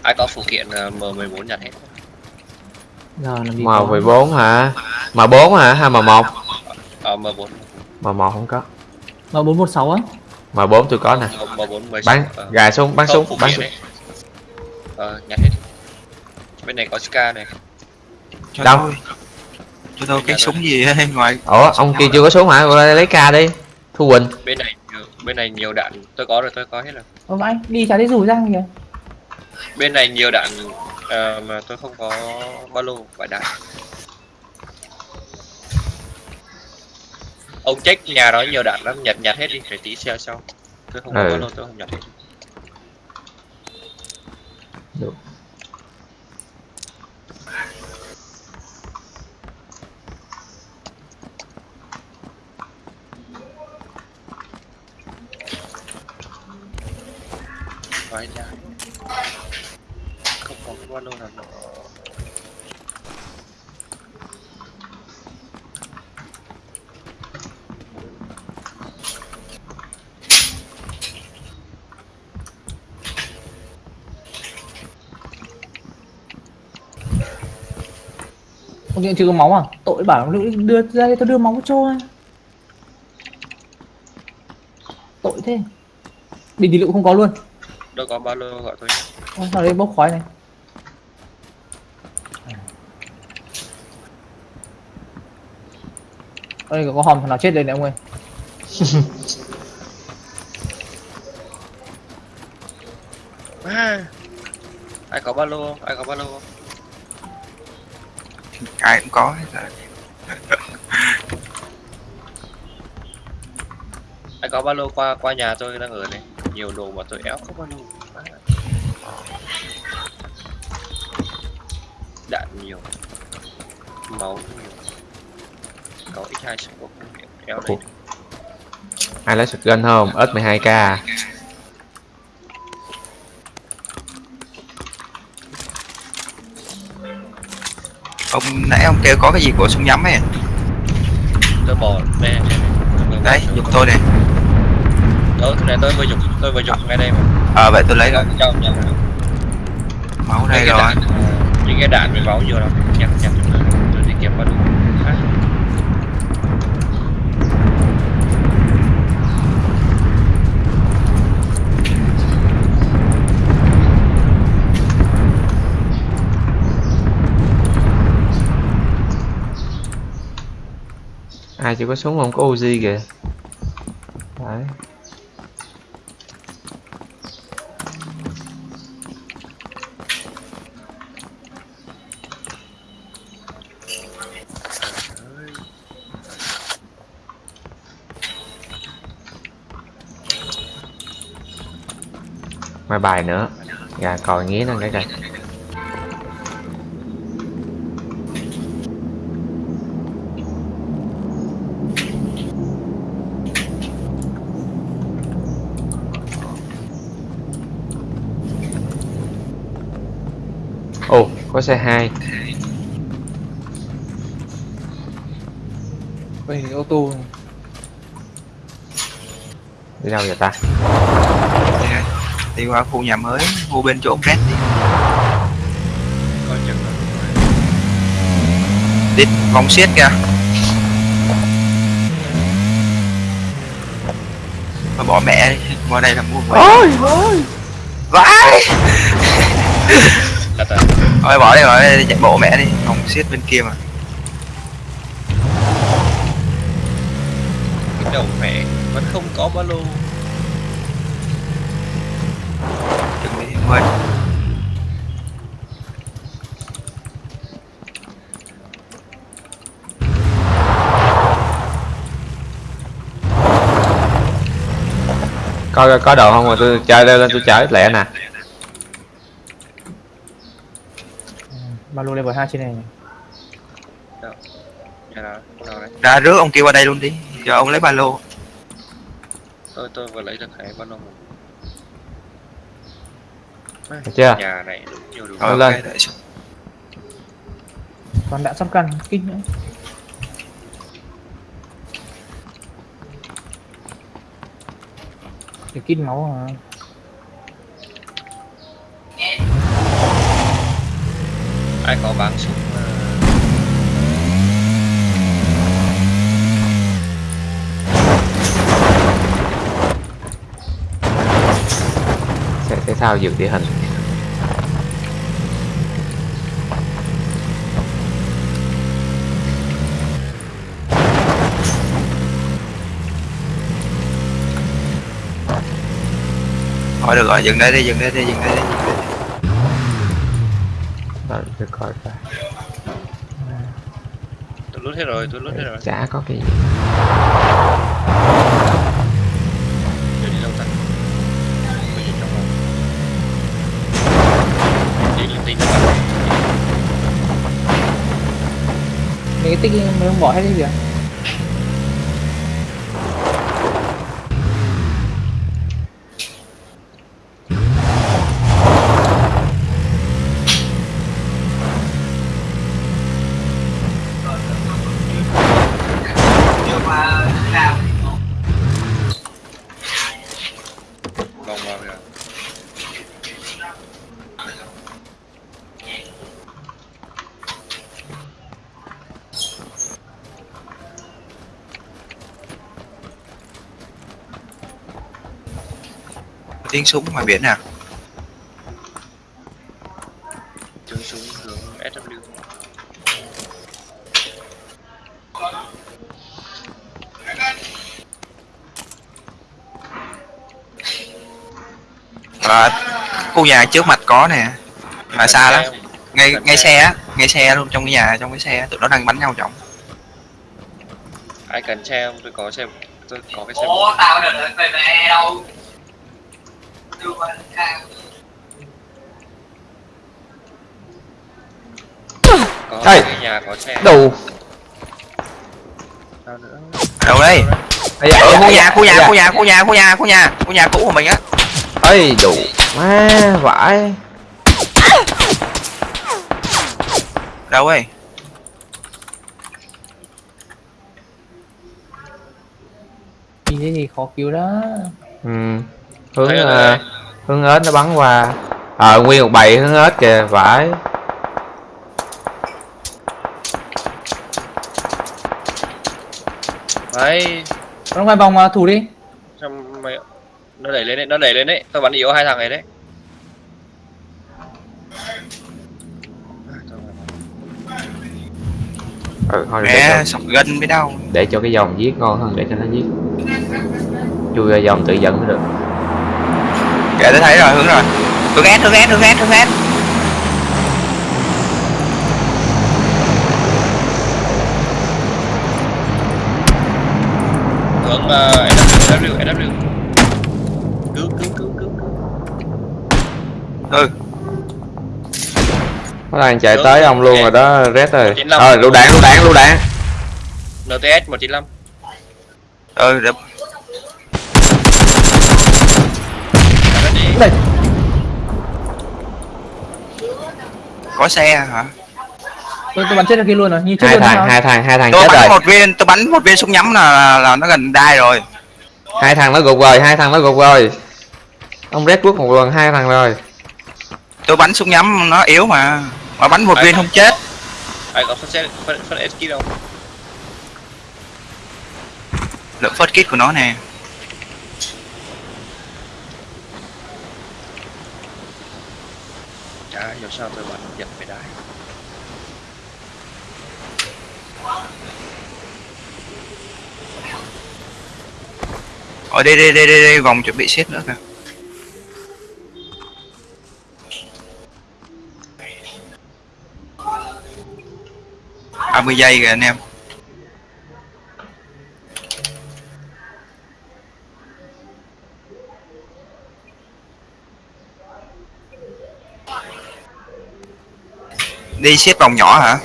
Ai có phụ kiện ờ, M14 nhặt hết? Giờ làm gì m có. 14 hả? M 4 hả? Hay m 1 ờ M4 m 1 không có. Mà bốn một sáu á m 4 tôi có nè. M4 16 bắn ờ. gài súng bắn súng bắn súng ờ nhặt hết. Bên này có ska này. Cho Đâu? tôi. Cho tôi cái súng gì ấy, ngoài. Ủa ông kia chưa có súng hả? Qua đây lấy ca đi. Thu quỳnh. Bên này nhiều- bên này nhiều đạn. Tôi có rồi tôi có hết rồi. Ô vãi đi chả thấy rủ ra kìa. Bên này nhiều đạn ờ, mà tôi không có ba lô phải đạn ông check nhà đó nhiều đạn lắm nhặt nhặt hết đi để tí xe sau tôi không có Ừ. ba lô tôi không nhặt hết Được. Vãi ra không có ba lô nào nữa ông điện chưa có máu à? Tội bảo nó đưa ra đây tôi đưa máu cho tội thế. Bình thì lựu không có luôn. Đâu có ba lô gọi tôi nhé. Ôi, sao đây bốc khói này. Ở đây có hòm thằng nào chết đây này ông ơi? À, (laughs) ai có ba lô không? ai có ba lô không? ai cũng có hết rồi. Anh có ba lô qua qua nhà tôi đang ở đây nhiều đồ mà tôi éo không ba lô đạn nhiều. Máu nhiều. Có x2 súng éo đấy ai lấy shotgun không? S12k ông nãy ông kêu có cái gì của súng nhắm ấy tôi bỏ đây đấy giùm tôi này đó cái này tôi vừa dùng tôi vừa dùng ngay đây mà. Ờ vậy tôi lấy rồi. trong nhà máu đây rồi. ờ, những cái đạn với máu nhiều lắm nhặt nhặt tôi tôi đi kiếm ba lô à. ai có súng không? Có Uzi kìa. Đấy. Mai bài nữa. Gà còi nghĩa nó cái coi ồ có xe 2 Ôi, ô tô. Đi đâu vậy ta? Đi qua khu nhà mới khu bên chỗ Red đi. Coi chừng đi vòng xiết kìa. Mà bỏ mẹ đi. Qua đây là mua ôi ôi. Vãi (laughs) thôi bỏ đi bỏ đi đi chạy bộ mẹ đi. Không xiết bên kia mà. Cái đầu mẹ vẫn không có ba lô. Đừng đi quên có có đồ không? Mà tôi chơi lên tôi chơi lẹ nè ba lô level 2 trên này đâu đấy ra rước ông kia qua đây luôn đi. Cho ông lấy ba lô. Tôi tôi vừa lấy được cái ba lô một. Được chưa? Nhà này đúng nhiều đợi xuống. còn đã sắp cân kinh nữa. Cái kinh máu à ai có bán súng sẽ thể thao dược địa hình? Thôi được rồi dừng đây đi dừng đây đi dừng đây đi dừng đây Rồi, tôi coi coi tôi lút hết rồi tôi lút hết rồi. chả có cái gì. Giờ đi đâu ta? Bây giờ trong phòng Đi các bạn mấy cái tích mới không bỏ hết đi kìa tiếng súng ngoài biển à Tiếng súng hướng SW và khu nhà trước mặt có nè mà xa lắm. Ngay ngay xe á ngay xe luôn trong cái nhà trong cái xe tụi nó đang bắn nhau trọng Ai cần xe không? Tôi có xe Tôi có cái xe. Ủa tao đừng về đâu Cái nhà có xe. Đủ đâu đây. Ây da, ở ây khu da, nhà khu ây nhà da. khu nhà khu nhà khu nhà khu nhà khu nhà cũ của mình á. Ơi đủ má vãi. Đâu ấy nhìn thấy gì khó cứu đó. Ừ. hướng ờ, rồi. hướng ếch nó bắn qua. Ờ nguyên một bầy hướng ếch kìa vãi Đấy. Nó quay vòng à, thủ đi. Mày Nó đẩy lên đấy Nó đẩy lên đấy. Tôi bắn yếu hai thằng này đấy. À, ừ, thôi để, mẹ cho, sọc gân với đâu để cho cái dòng giết ngon hơn để cho nó giết. Chui ra dòng tự dẫn mới được kệ tôi thấy rồi hướng rồi. Hướng ép hướng ép hướng ép hướng ép Hướng uh, SW SW Cứu cứu cứu cứu cứu. Ừ. Nó đang chạy Hướng, tới ông luôn rồi đó red rồi. 95. ờ lựu đạn lựu đạn lựu đạn. NTS 195 ừ để... Đây có xe hả? Tôi tôi bắn chết kia luôn rồi như chết hai thằng hai thằng hai thằng tôi chết bắn rồi. một viên tôi bắn một viên súng nhắm là, là, nó gần đai rồi. Hai thằng nó gục rồi hai thằng nó gục rồi. Ông red bước một lần hai thằng rồi. Tôi bắn súng nhắm nó yếu mà. Mà bắn một Ai viên không? chết. Ai có phân phân, phân đâu? Lượng first kit của nó nè Trời nãy sao tôi bắn giật về đáy ở đây đây đây đây, đây vòng chuẩn bị xếp nữa kìa. ba mươi giây kìa anh em. Đi xiết vòng nhỏ hả?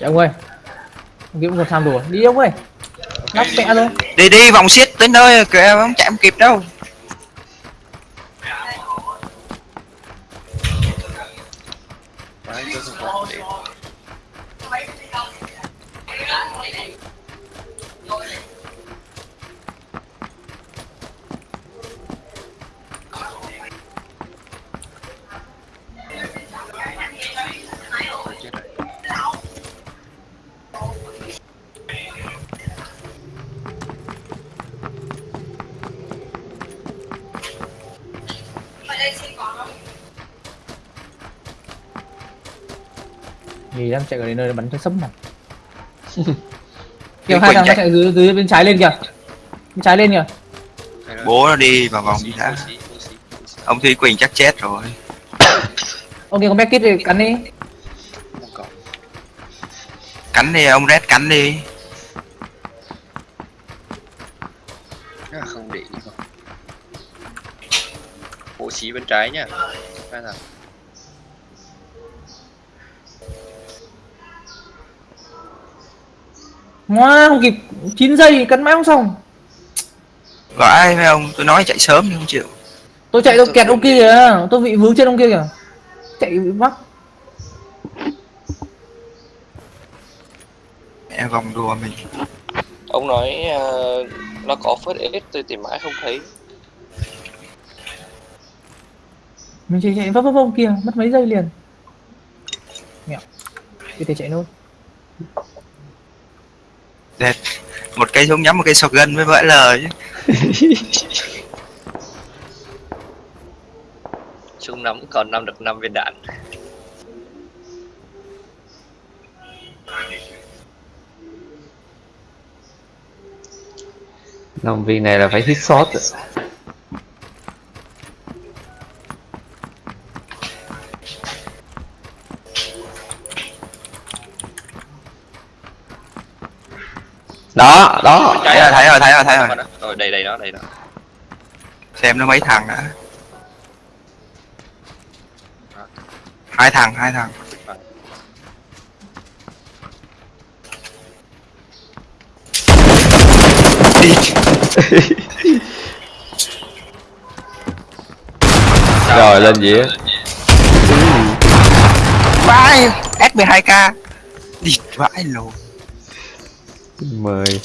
Dạ ông ơi ông cũng còn tham đùa. Đi ông ơi lắp vẽ thôi đi đi vòng xiết. Tới nơi kìa không chạy không kịp đâu chạy ở đến nơi bắn cho sấm Đi kìa hai thằng nó chạy. dưới, dưới bên trái lên kìa. Bên trái lên kìa. Bố nó đi vào vòng đi đã. Ông Thúy Quỳnh chắc chết rồi. (coughs) Ông kia có back kit thì cắn đi. Cắn đi ông Red cắn đi. Không để ý bộ xí bên trái nhá Ngoa, không kịp 9 giây cắn mãi không xong. Gọi với ông? Tôi nói chạy sớm nhưng không chịu. Tôi chạy tôi kẹt ông kia kìa tôi bị vướng trên ông kia kìa. Chạy bị mắc mẹ vòng đùa mình. Ông nói ờ, nó có first aid tôi tìm mãi không thấy. Mình chạy chạy vấp vấp ông kia mất mấy giây liền. Mẹo. Cái thể chạy nốt Đẹp. một cây súng nhắm một cây shotgun với vỡ lời chứ. (laughs) Súng nắm còn năm được năm viên đạn. Năm viên này là phải hit shot đó đó. Thấy rồi thấy rồi thấy rồi thấy rồi. Rồi đây đây đó đây đó. Xem nó mấy thằng đã. Hai thằng hai thằng. Rồi lên dĩa. Vãi s 12 k. Đi vãi lồ mời.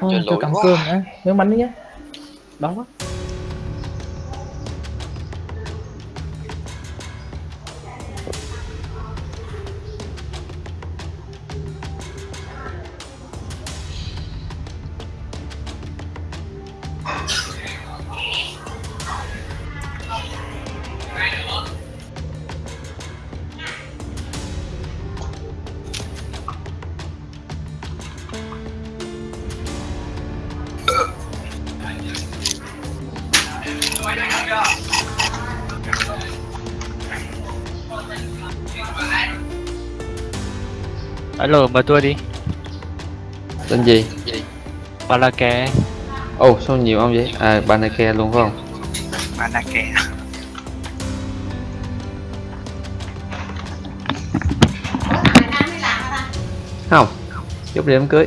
Lỗi cắm quá. cơm đã. Miếng bắn đi nhé đó quá Mời tôi đi. tên gì? Balake. ồ sao nhiều ông vậy? À banake luôn phải không? Manake không giúp đi đám cưới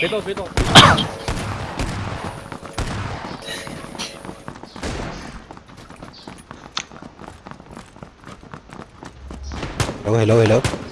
别动别动。 hello hello hello Hello,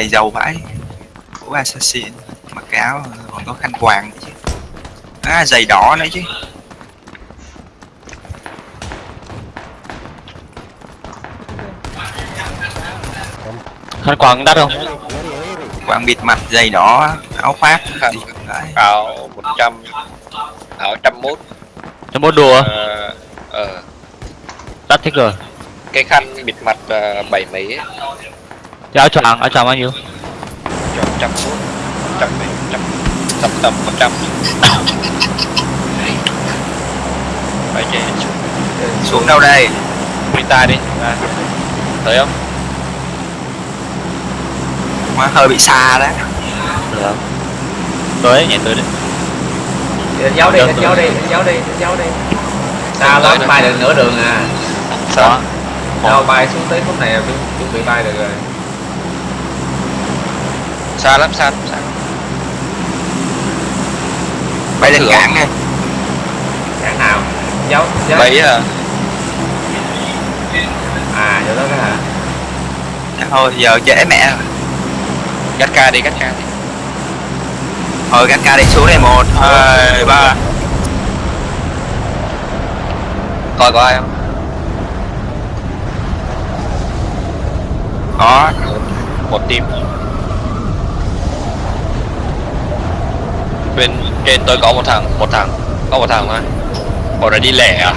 Này giàu vãi Của assassin Mặc cái áo còn có khăn quàng chứ. À giày đỏ nữa chứ. Khăn quàng đắt không? Quàng bịt mặt giày đỏ áo khoác. Khăn. Áo 100 áo 101 cho một đùa? Ờ ờ, đắt thích rồi. Cái khăn bịt mặt ờ, bảy mấy ấy, Cái áo choàng áo choàng bao nhiêu? Cho trăm mốt trăm mấy trăm tầm tầm một trăm. (coughs) Phải chạy xuống. Xuống đâu đây? Mình ta đi. À. tới không? Mà hơi bị xa đấy được. Tới nhảy tới đấy đánh dấu đi đánh dấu đi đánh dấu đi đánh dấu đi. Sao lắm bay được nửa đường à. Sao? Đâu bay xuống tới khúc này chuẩn bị bay được rồi xa lắm xa lắm xa bay lên cảng đi. Cản nào? Dấu dấu. Mấy à à chỗ đó đó hả? Thôi giờ trễ mẹ. Rồi cắt ca đi cắt ca đi. Thôi gắn ca đi xuống đây một hai ba. Coi có ai không? Có. Một team bên trên tôi có một thằng một thằng có một thằng thôi bọn này đi lẻ à?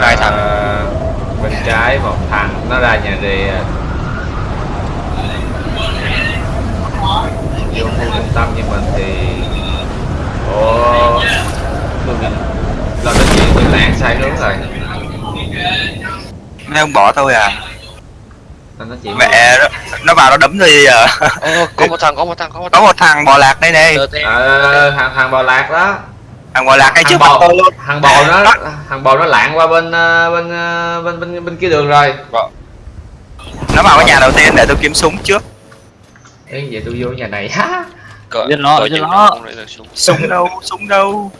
Hai thằng. À, bên trái một thằng nó ra nhà rìa vô khu trung tâm như mình thì ồ tôi bị lo đến chuyện tôi lạng sai hướng rồi. Mấy ông bỏ tôi à chỉ mẹ nó, nó vào nó đấm tôi giờ Ô, có một thằng có một thằng có một có thằng. một thằng bò lạc đây này ờ thằng thằng bò lạc đó. Thằng bò lạc ngay trước bò tôi luôn. thằng bò nó thằng bò nó lạng qua bên ờ, bên ờ, bên bên bên kia đường rồi. Nó vào cái nhà đầu tiên để tôi kiếm súng trước. Ê, vậy tôi vô nhà này ha. Có, Giết nó, có những nó. súng súng. Đâu súng đâu?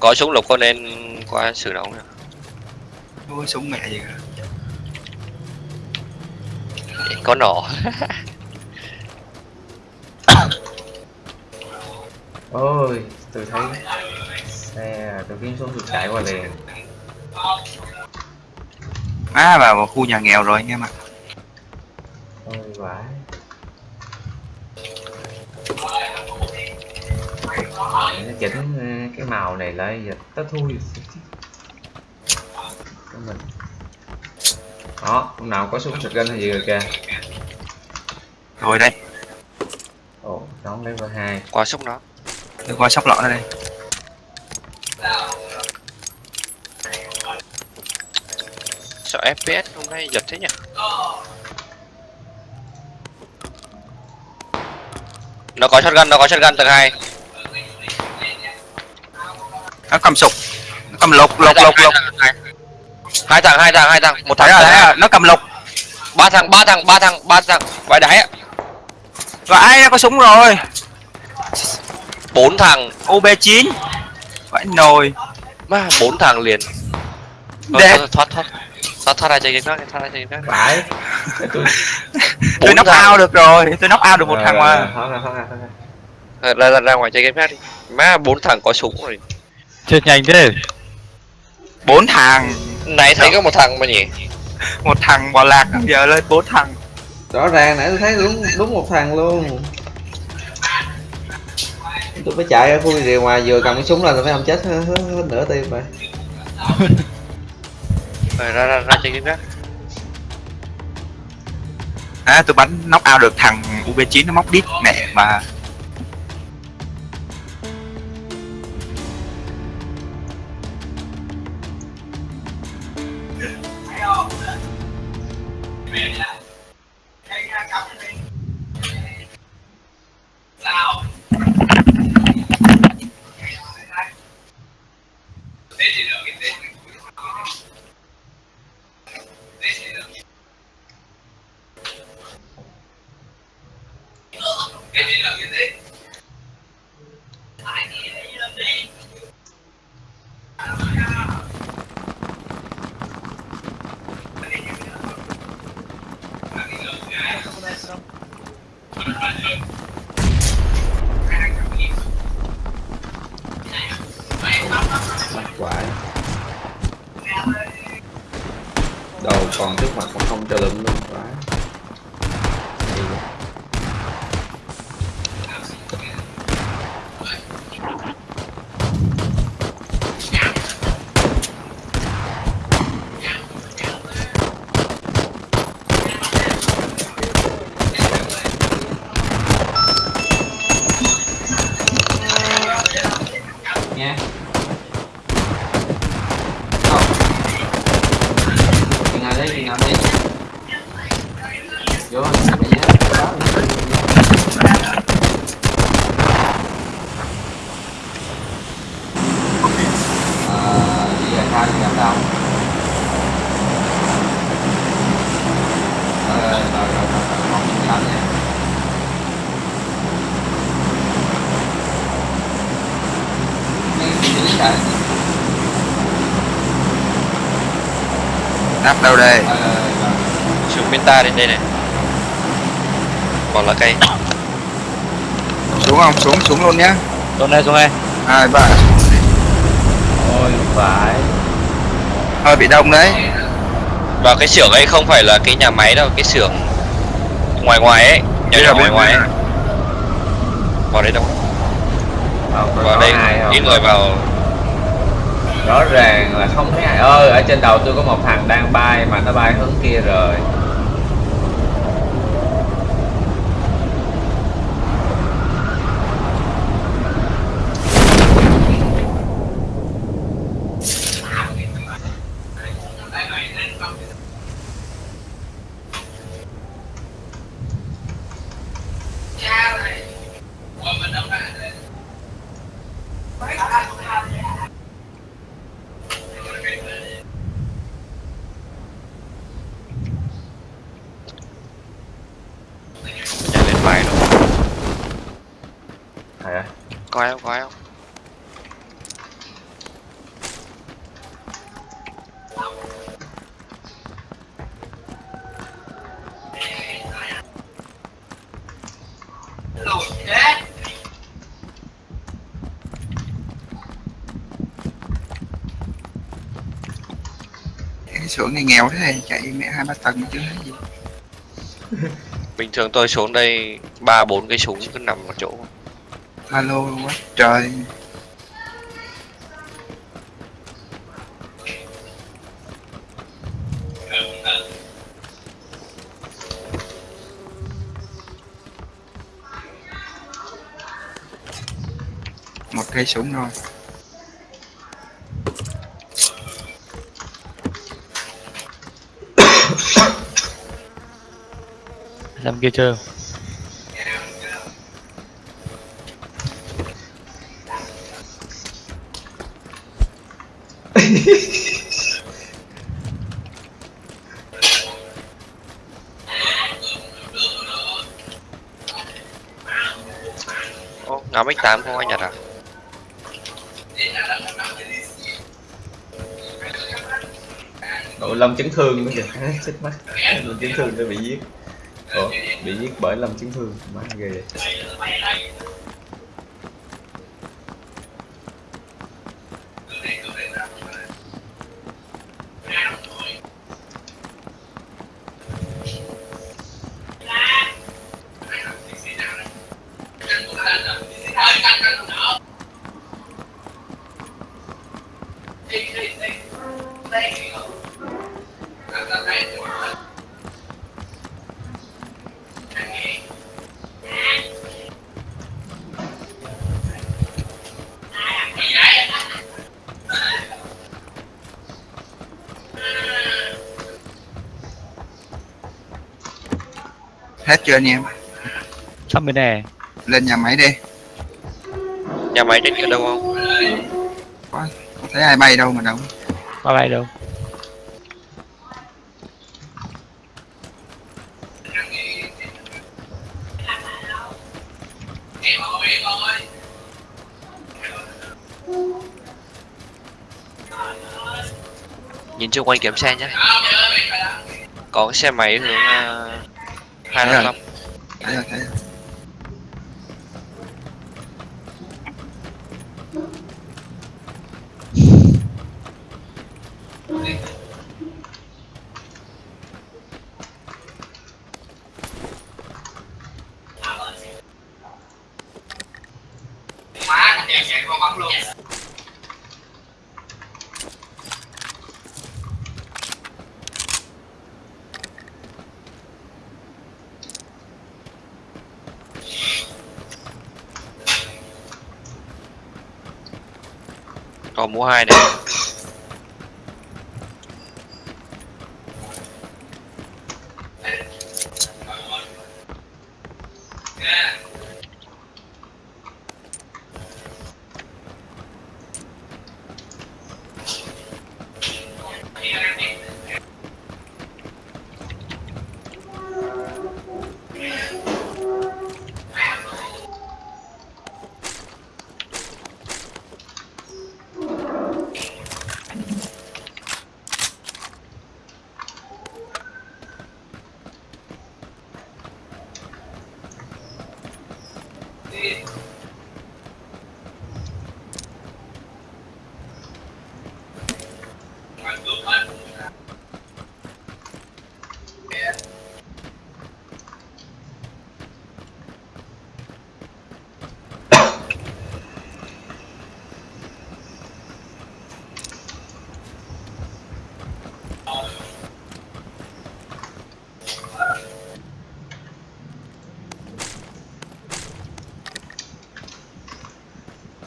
Có súng lục có nên qua xử nóng nè ôi súng mẹ gì cả. Có nỏ ôi tôi thấy xe tôi kiếm xuống tôi chạy qua liền. Má vào một khu nhà nghèo rồi anh em ạ ôi vãi. Nó chỉnh ờ, cái màu này lại giờ nó thui. Mình đó hôm nào có súng shotgun hay gì rồi kìa. Rồi đây. Ồ đón level hai. Qua súng nó tôi qua sóc lọ ra đây sợ fps hôm nay giật thế nhỉ? Nó có shotgun nó có shotgun tầng hai. Nó cầm sục nó cầm lục lục lục lục hai thằng hai thằng hai thằng. Một thằng thấy hai. rồi nó cầm lục ba thằng ba thằng ba thằng ba thằng. Vãi đáy ai nó có súng rồi? Bốn thằng. Ob 9 vãi nồi. Má bốn thằng liền. Thôi, Đẹp. thôi, thoát thoát. Thoát thoát ra chơi game khác thoát ra chơi game khác. Phải. (laughs) Tôi knock thằng. out được rồi. Tôi knock out được một thằng mà. Ờ, ra, ra ra ngoài chơi game khác đi. Má bốn thằng có súng rồi. Chết nhanh thế. Bốn thằng này thấy có một thằng mà nhỉ? Một thằng bò lạc giờ lên bốn thằng. Rõ ràng nãy tôi thấy đúng đúng một thằng luôn. Tôi phải chạy ra khu rìa ngoài vừa cầm cái súng lên tôi phải không chết hết, hết, hết nửa tim rồi. (laughs) Rồi, ra ra ra chơi game khác À tôi bắn knock out được thằng UB9 nó móc đít mẹ mà đâu đây? Ờ, rồi, rồi. xuống bên ta đến đây này. Còn là cây xuống không? Xuống xuống luôn nhá. Xuống đây xuống đây. Hai ba ôi phải. Hơi bị đông đấy. Và cái xưởng ấy không phải là cái nhà máy đâu cái xưởng ngoài ngoài ấy Biết nhỏ ngoài ngoài ấy. Vào đây đâu? Vào đây ít người vào rõ ràng là không thấy ai ơi, ở trên đầu tôi có một thằng đang bay mà nó bay hướng kia rồi chạy lên phải rồi à, có ai không có ai không xưởng này nghèo thế này chạy mẹ hai ba tầng chứ gì. (laughs) Bình thường tôi xuống đây ba bốn cái súng cứ nằm ở chỗ. Alo quá trời. Một cây súng rồi làm kia chơi Ô, ngắm x8 không anh nhật à Ủa, Lâm chấn thương nữa kìa. (laughs) Chết mắt. Lâm chấn thương nó bị giết bị giết bởi Lâm chấn thương má ghê. Hết chưa anh em? Sắp bên này. lên nhà máy đi. Nhà máy trên kia đâu không? Không thấy ai bay đâu mà đâu. Ba bay đâu. nhìn chung quanh kiểm xe nhé. Có cái xe máy hướng uh, hai hai này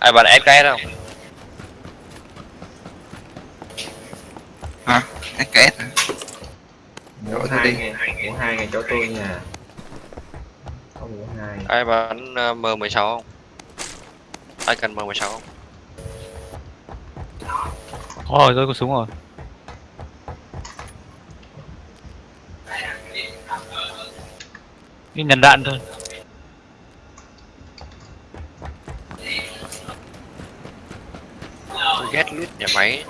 ai bắn FKS không hả SKS hả tôi hai đi. ngày, ngủ hai ngày chỗ tôi nha. Không ngủ hai. ai bắn uh, M16 không ai cần M16 không Có rồi, tôi có súng rồi. Đi nhận đạn thôi. Tôi lít nhà máy.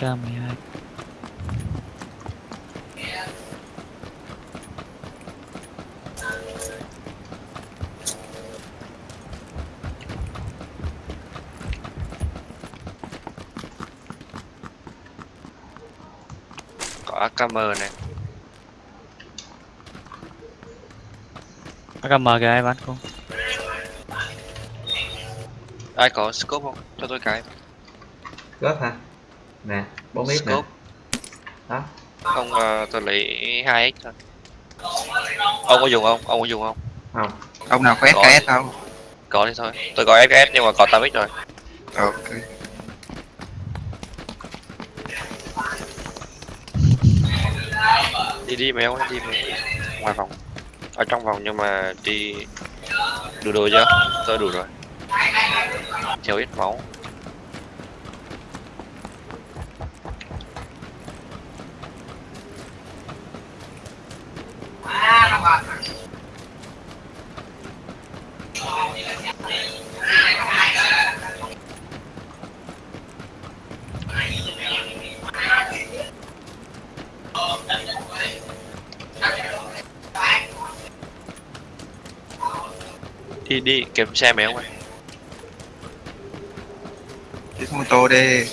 AK-12 Có AKM này AKM kìa ai bán không? Ai có scope không? Cho tôi cái Góp hả? Nè, bốn biết nè. Đó. không ờ, tôi lấy 2x thôi. Ông có dùng không? Ông có dùng không? Không. ông nào có Có. SKS không? Có thì thôi. Tôi có FS nhưng mà có 8x rồi. Ok. Đi đi mèo đi mèo ngoài phòng. Ở trong vòng nhưng mà đi đủ đồ chưa? Tôi đủ rồi. Thiếu ít máu đi đi kiếm xe mày không ơi Đi mô tô đi.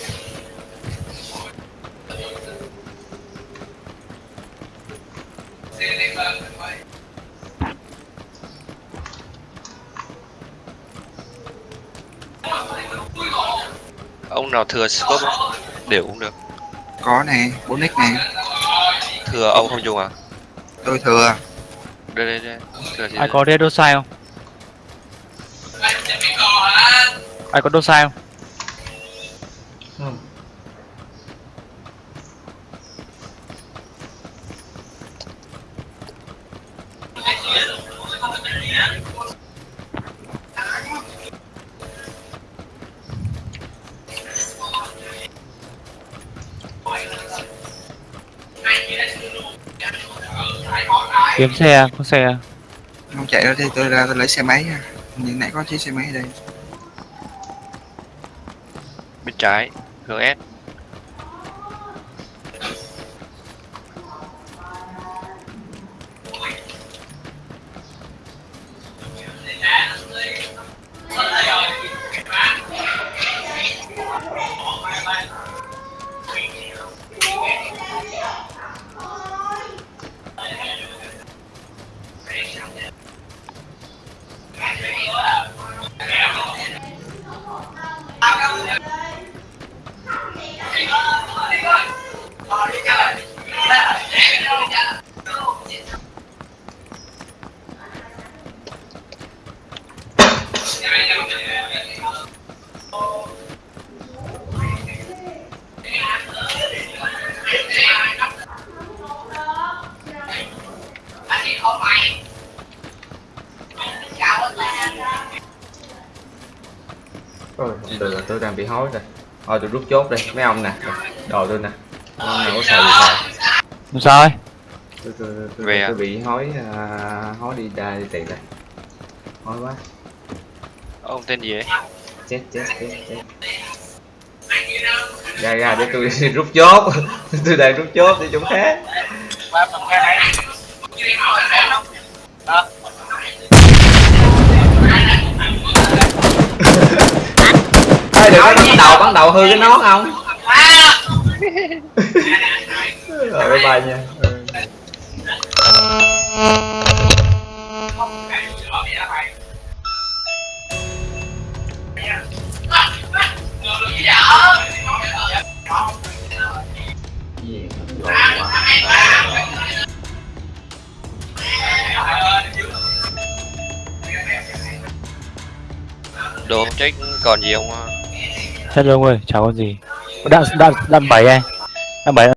ông nào thừa scope không? đều cũng được Có nè, 4x nè. thừa ông không dùng à Tôi thừa. đây đây đây thừa ai có đô sai không ai có đô sai không kiếm xe có xe Không chạy ra đi, tôi ra tôi lấy xe máy nha. Nhưng nãy có chiếc xe máy ở đây trái GS tôi rút chốt đi, mấy ông nè, đồ tôi nè. Ông nào có xài gì xài. sao ấy Tôi, tôi, tôi, Về à? tôi bị hối, à, hối đi ra đi tiền đây. Hối quá, ông tên gì ấy chết chết chết chết. Ra ra để tôi (laughs) rút chốt, (laughs) tôi đang rút chốt để chỗ khác. Hư cái nón không? Rồi, bye bye nha. Ừ. Đồ check còn gì không hello ông ơi chào con gì? Đạn đạn đạn bảy anh. Đạn bảy